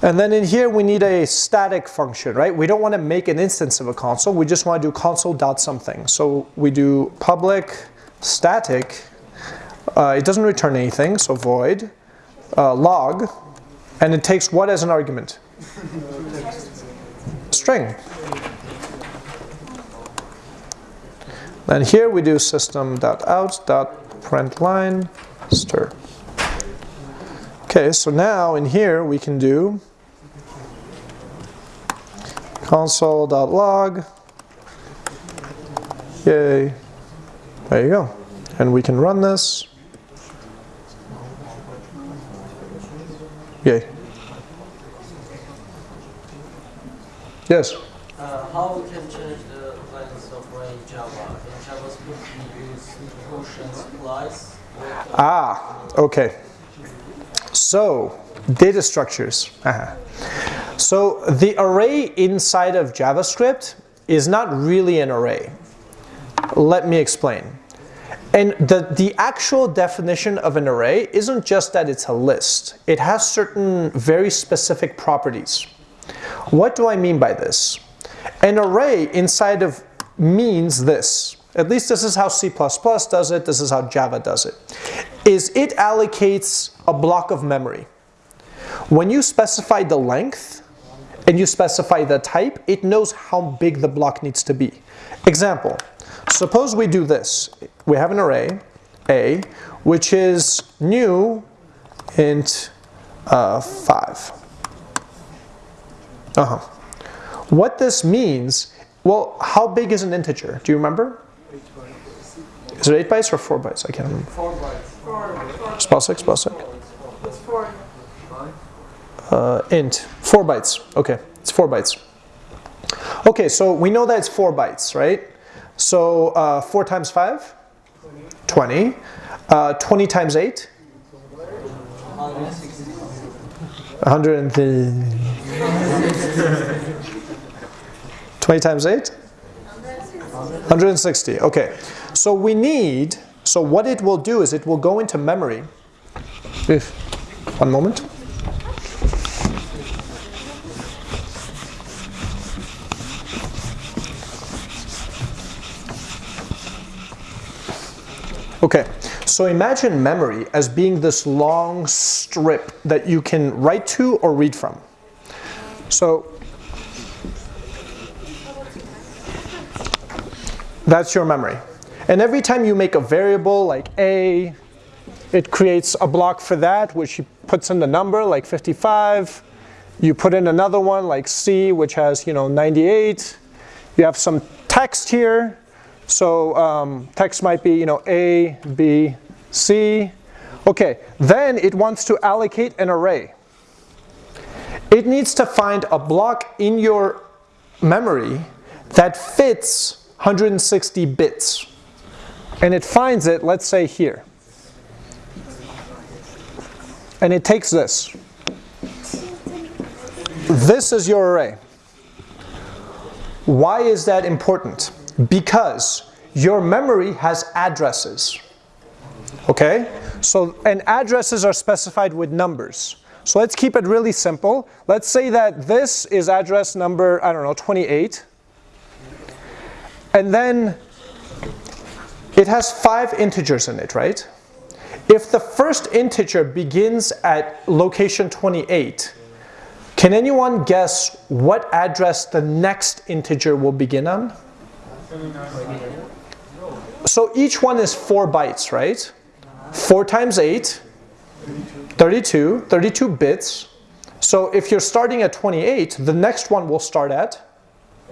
And then in here we need a static function, right? We don't want to make an instance of a console. We just want to do console dot something. So we do public static. Uh, it doesn't return anything, so void uh, log, and it takes what as an argument? String. Then here we do system.out.println stir. Okay, so now in here we can do console.log. Yay. There you go. And we can run this. Yay. Yes. Uh, how we can change the length of in Java? Ah, okay. So, data structures. Uh-huh. So, the array inside of JavaScript is not really an array. Let me explain. And the, the actual definition of an array isn't just that it's a list, it has certain very specific properties. What do I mean by this? An array inside of means this. At least this is how C++ does it, this is how Java does it. Is it allocates a block of memory. When you specify the length and you specify the type, it knows how big the block needs to be. Example. suppose we do this. We have an array, A, which is new int uh, 5. Uh-huh. What this means, well, how big is an integer? Do you remember? Is it 8 bytes or 4 bytes? I can't remember. 4 bytes. Spell 6, spell 6. It's four. Uh, int, 4 bytes. Okay, it's 4 bytes. Okay, so we know that it's 4 bytes, right? So uh, 4 times 5? 20. Uh, 20 times 8? 100 and the 20 times 8? 160. Okay. So we need, so what it will do is it will go into memory. If, one moment. Okay, so imagine memory as being this long strip that you can write to or read from. So that's your memory. And every time you make a variable like a, it creates a block for that, which puts in the number like 55. You put in another one like c, which has you know 98. You have some text here. So um, text might be you know a, b, c. Okay, then it wants to allocate an array. It needs to find a block in your memory that fits 160 bits. And it finds it, let's say here. And it takes this. This is your array. Why is that important? Because your memory has addresses. Okay? So, and addresses are specified with numbers. So let's keep it really simple. Let's say that this is address number, I don't know, 28. And then it has five integers in it, right? If the first integer begins at location 28, can anyone guess what address the next integer will begin on? So each one is 4 bytes, right? 4 times 8, 32, 32 bits. So if you're starting at 28, the next one will start at?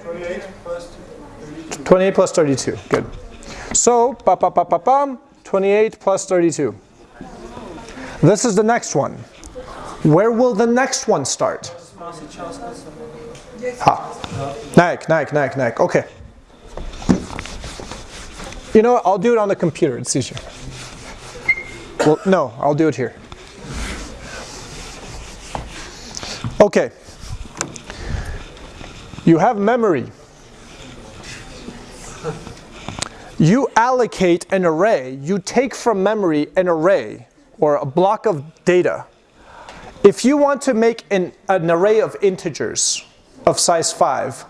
28 plus 32. 28 plus 32, good. So, ba ba ba ba bum, 28 plus 32. This is the next one. Where will the next one start? Ha. Nike, Nike, Nike, Nike. Okay. You know what? I'll do it on the computer. It's easier. Well, no, I'll do it here. Okay. You have memory. You allocate an array, you take from memory an array or a block of data. If you want to make an, an array of integers of size 5,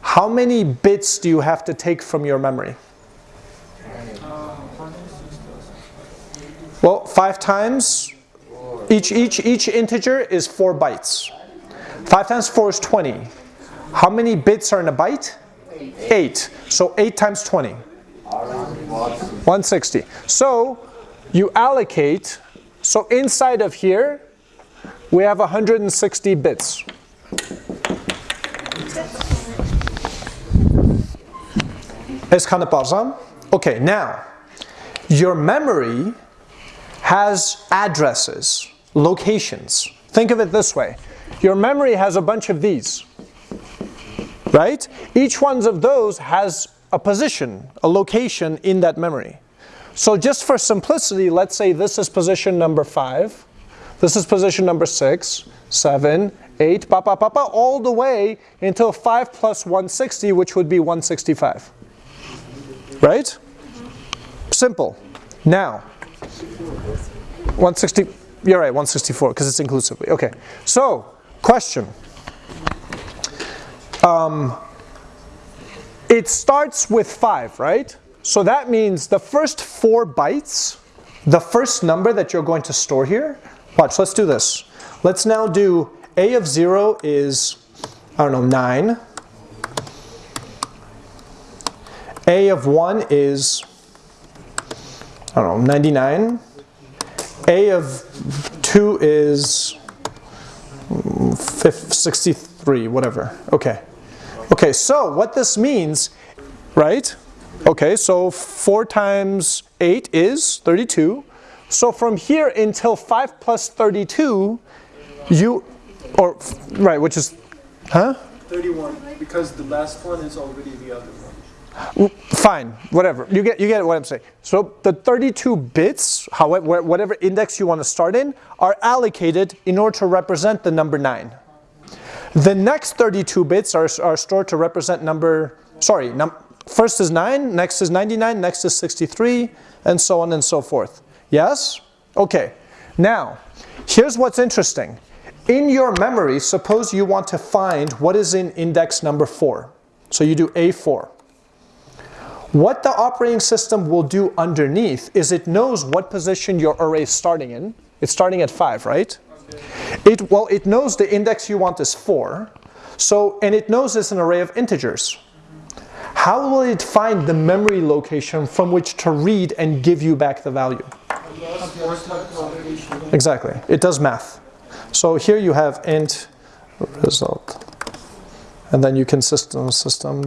how many bits do you have to take from your memory? Well, 5 times, each, each, each integer is 4 bytes. 5 times 4 is 20. How many bits are in a byte? 8. So 8 times 20. 160. So you allocate, so inside of here, we have 160 bits. Es kann pausam? Okay, now, your memory has addresses, locations. Think of it this way. Your memory has a bunch of these, right? Each one of those has a position, a location in that memory. So just for simplicity, let's say this is position number 5, this is position number 6, 7, 8, pa, pa, pa, pa, all the way until 5 plus 160, which would be 165. Right? Simple. Now, 160, you're right, 164, because it's inclusively. Okay, so, question. Um, it starts with 5, right? So that means the first 4 bytes, the first number that you're going to store here, watch, let's do this. Let's now do a of 0 is, I don't know, 9. A of 1 is, I don't know, 99. A of 2 is mm, 63, whatever. Okay. Okay, so what this means, right? Okay, so 4 times 8 is 32. So from here until 5 plus 32, you, or, right, which is, huh? 31, because the last one is already the other one. Fine, whatever. You get you get what I'm saying. So the 32 bits, however, whatever index you want to start in, are allocated in order to represent the number 9. The next 32 bits are, are stored to represent number, sorry, num, first is 9, next is 99, next is 63, and so on and so forth. Yes? Okay. Now, here's what's interesting. In your memory, suppose you want to find what is in index number 4. So you do A4. What the operating system will do underneath is it knows what position your array is starting in. It's starting at 5, right? It, well, it knows the index you want is 4. So, and it knows it's an array of integers. How will it find the memory location from which to read and give you back the value? Exactly. It does math. So here you have int result. And then you can system system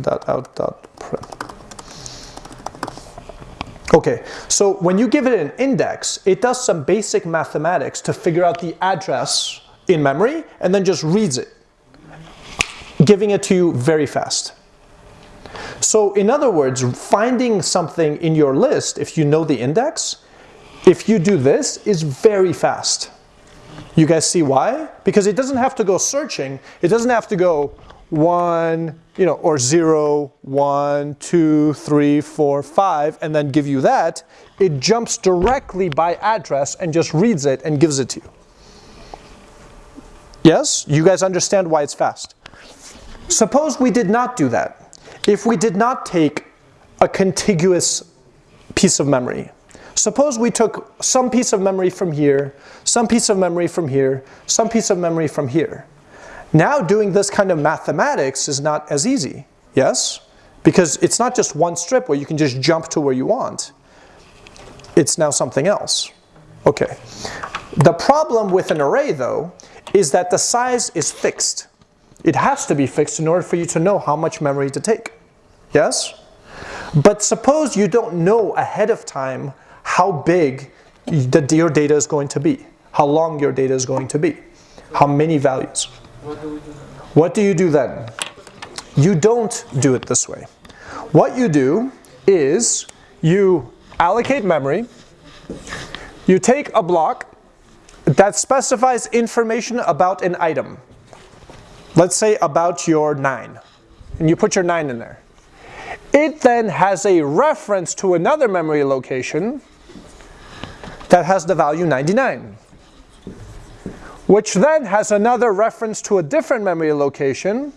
Okay, so when you give it an index, it does some basic mathematics to figure out the address in memory and then just reads it, giving it to you very fast. So in other words, finding something in your list, if you know the index, if you do this, is very fast. You guys see why? Because it doesn't have to go searching. It doesn't have to go one, you know, or zero, one, two, three, four, five, and then give you that. It jumps directly by address and just reads it and gives it to you. Yes? You guys understand why it's fast. Suppose we did not do that. If we did not take a contiguous piece of memory, suppose we took some piece of memory from here, some piece of memory from here, some piece of memory from here. Now doing this kind of mathematics is not as easy, yes? Because it's not just one strip where you can just jump to where you want. It's now something else. Okay. The problem with an array though is that the size is fixed. It has to be fixed in order for you to know how much memory to take. Yes? But suppose you don't know ahead of time how big your data is going to be, how long your data is going to be, how many values. What do you do then? You don't do it this way. What you do is you allocate memory, you take a block that specifies information about an item. Let's say about your 9, and you put your 9 in there. It then has a reference to another memory location that has the value 99 which then has another reference to a different memory location,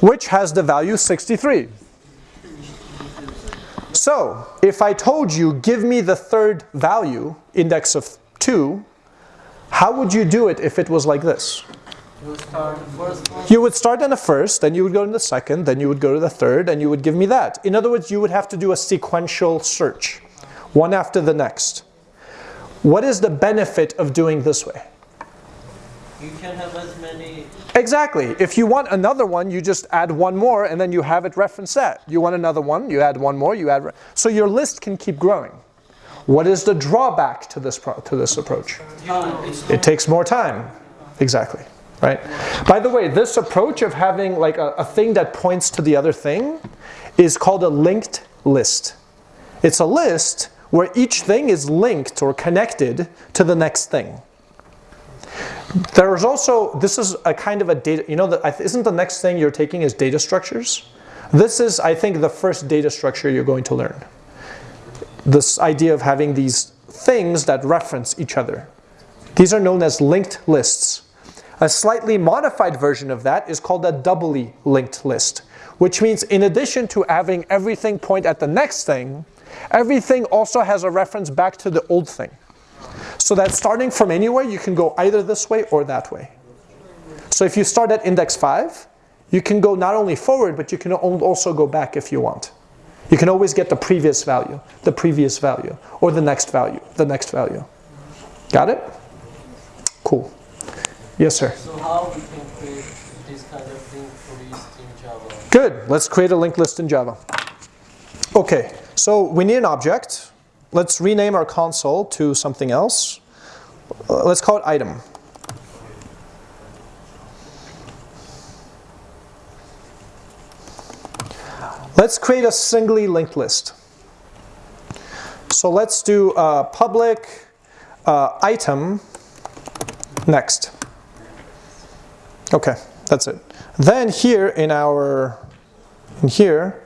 which has the value 63. So, if I told you, give me the third value, index of 2, how would you do it if it was like this? You start first one. You would start in the first, then you would go to the second, then you would go to the third, and you would give me that. In other words, you would have to do a sequential search, one after the next. What is the benefit of doing this way? You can have as many. Exactly. If you want another one, you just add one more and then you have it reference that. You want another one, you add one more, you add. So your list can keep growing. What is the drawback to this pro- to this approach? It takes more time. Exactly. Right. By the way, this approach of having like a, a thing that points to the other thing is called a linked list. It's a list where each thing is linked or connected to the next thing. There's also, this is a kind of a data, you know, the, isn't the next thing you're taking is data structures? This is, I think, the first data structure you're going to learn. This idea of having these things that reference each other. These are known as linked lists. A slightly modified version of that is called a doubly linked list, which means in addition to having everything point at the next thing, everything also has a reference back to the old thing. So that starting from anywhere, you can go either this way or that way. So if you start at index 5, you can go not only forward, but you can also go back if you want. You can always get the previous value, the previous value, or the next value, the next value. Got it? Cool. Yes, sir. So how we can create this kind of link list in Java? Good. Let's create a linked list in Java. Okay, so we need an object. Let's rename our console to something else. Uh, let's call it item. Let's create a singly linked list. So let's do uh, public uh, item next. Okay, that's it. Then here in our, in here,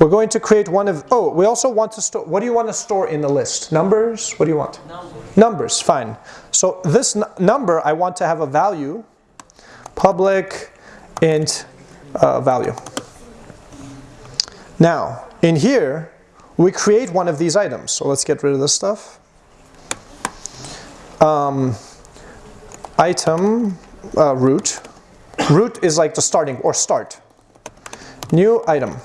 we're going to create one of, oh, we also want to store, what do you want to store in the list? Numbers? What do you want? Numbers. Numbers, fine. So this number, I want to have a value, public int uh, value. Now, in here, we create one of these items. So let's get rid of this stuff. Um, item uh, root. Root is like the starting or start. New item.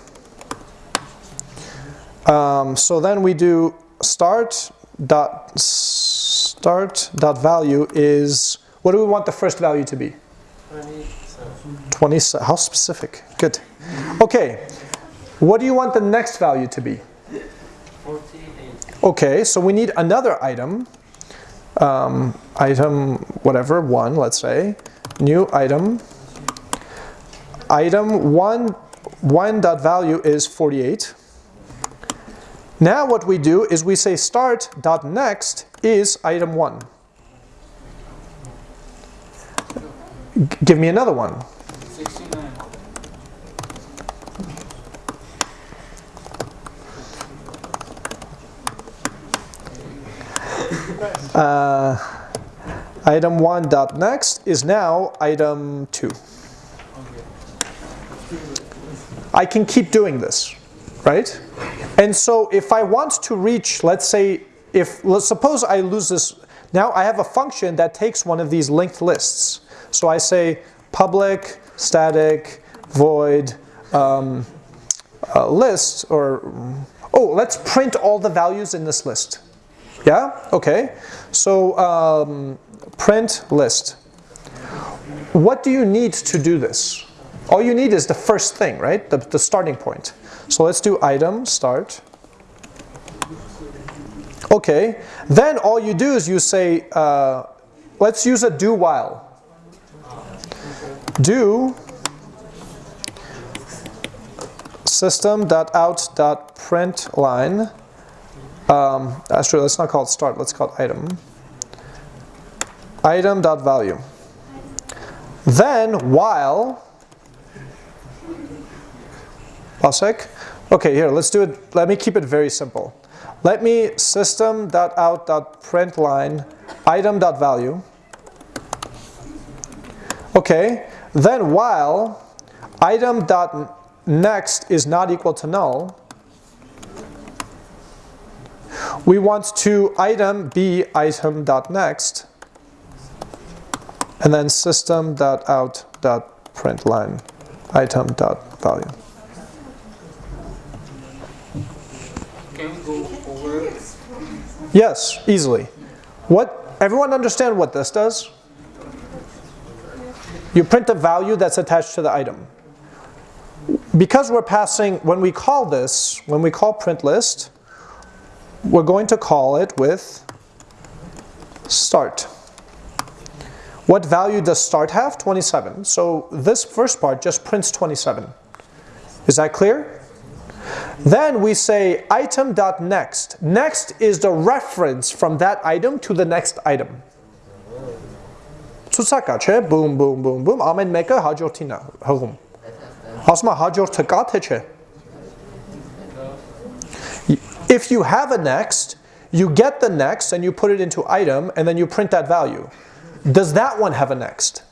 Um, so then we do start dot start dot value is what do we want the first value to be? 27. 20. How specific? Good. Okay. What do you want the next value to be? 48. Okay, so we need another item. Um, item whatever one, let's say. New item. Item one one dot value is 48. Now what we do is we say start dot next is item one. Give me another one. 69. Uh, item one dot next is now item two. I can keep doing this, right? And so if I want to reach, let's say, if let's suppose I lose this, now I have a function that takes one of these linked lists. So I say public static void um, uh, list or oh let's print all the values in this list. Yeah? Okay. So um, print list. What do you need to do this? All you need is the first thing, right? The, the starting point. So let's do item start. Okay. Then all you do is you say, uh, let's use a do while. Do system.out.print line um, actually, let's not call it start, let's call it item. Item dot value. Then while Pasek. Okay, here, let's do it. Let me keep it very simple. Let me system dot out dot print line item dot value. Okay, then while item dot next is not equal to null, we want to item be item dot next and then system dot out dot print line item dot value. Can we go over? Yes, easily. What everyone understand what this does? You print the value that's attached to the item. Because we're passing when we call this, when we call print list, we're going to call it with start. What value does start have? 27. So this first part just prints 27. Is that clear? Then we say item.next. Next is the reference from that item to the next item. Ցուցակա, չէ, boom boom boom boom, ամեն մեկը հաջորդին է հղում։ Ասում է հաջորդը կա թե չէ։ If you have a next, you get the next and you put it into item and then you print that value. Does that one have a next?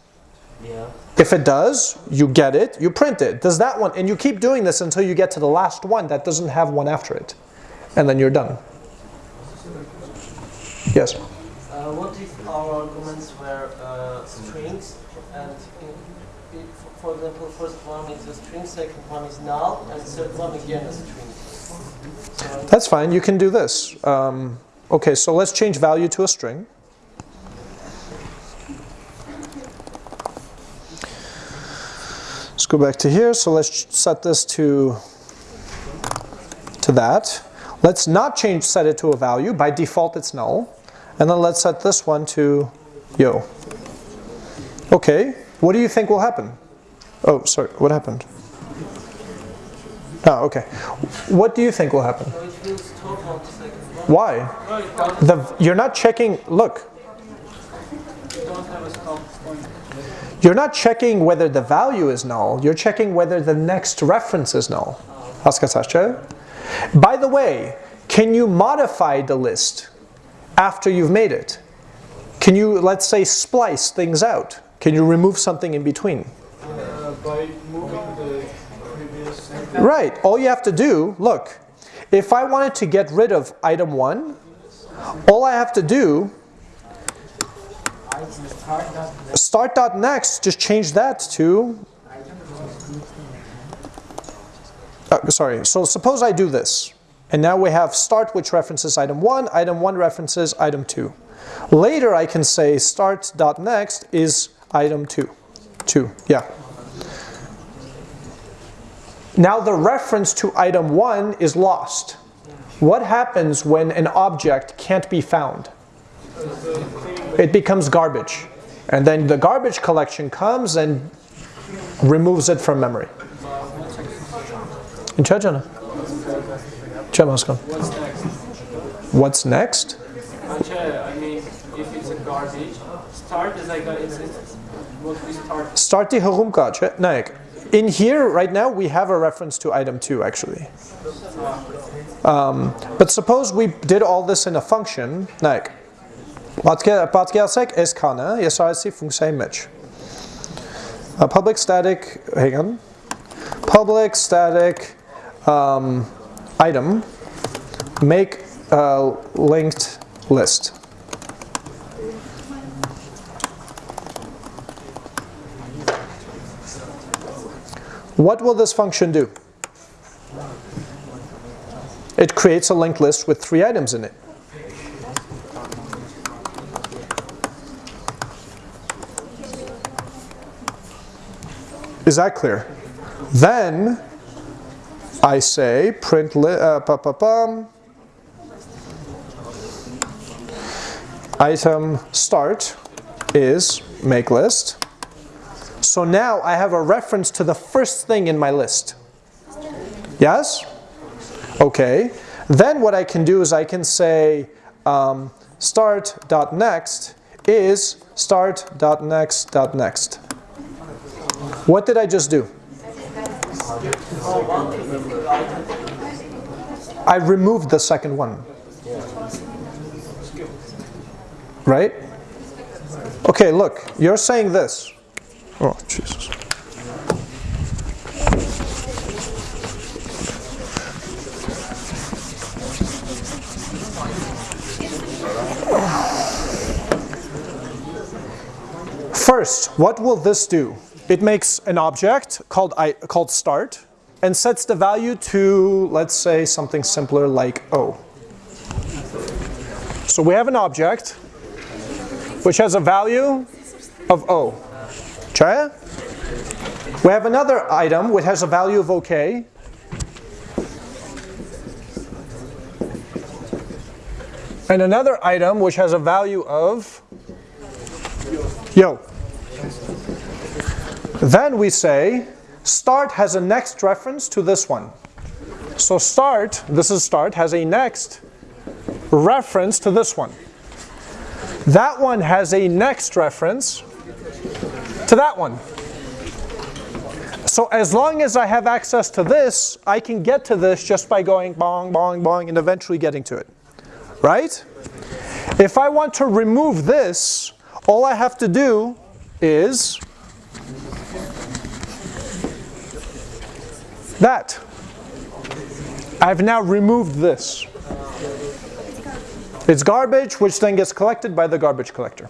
Yeah. If it does, you get it, you print it. Does that one, and you keep doing this until you get to the last one that doesn't have one after it. And then you're done. Yes? Uh, what if our arguments were uh, strings and in, in, for example first one is a string, second one is null, and third one again a string. So That's fine, you can do this. Um, okay, so let's change value to a string. Let's go back to here, so let's set this to, to that. Let's not change set it to a value, by default it's null. And then let's set this one to yo. Okay, what do you think will happen? Oh, sorry, what happened? Oh, okay. What do you think will happen? Why? The, you're not checking, look, you're not checking whether the value is null, you're checking whether the next reference is null. By the way, can you modify the list after you've made it? Can you, let's say, splice things out? Can you remove something in between? Uh, by moving the previous Right, all you have to do, look, if I wanted to get rid of item 1, all I have to do, start.next, just change that to, uh, sorry, so suppose I do this, and now we have start which references item 1, item 1 references item 2. Later I can say start.next is item 2, 2, yeah. Now the reference to item 1 is lost. What happens when an object can't be found? It becomes garbage. And then the garbage collection comes and removes it from memory. In Chechena. What's next? Start the herumkache. No, in here right now we have a reference to item 2 actually. Um, but suppose we did all this in a function. No. Is kana, jesarsi funkcija image. A public static, hang on. Public static um, item make a linked list. What will this function do? It creates a linked list with three items in it. Is that clear? Then I say print li uh, pa -pa -pum, item start is make list. So now I have a reference to the first thing in my list. Yes? Okay. Then what I can do is I can say um, start.next is start.next.next. What did I just do? I removed the second one. Right? Okay, look, you're saying this. Oh, Jesus. First, what will this do? It makes an object called, I, called start and sets the value to, let's say, something simpler like O. So we have an object which has a value of O. Chaya? We have another item which has a value of OK. And another item which has a value of yo. Then we say start has a next reference to this one. So start, this is start, has a next reference to this one. That one has a next reference to that one. So as long as I have access to this, I can get to this just by going bong, bong, bong, and eventually getting to it. Right? If I want to remove this, all I have to do is that. I've now removed this. It's garbage which then gets collected by the garbage collector.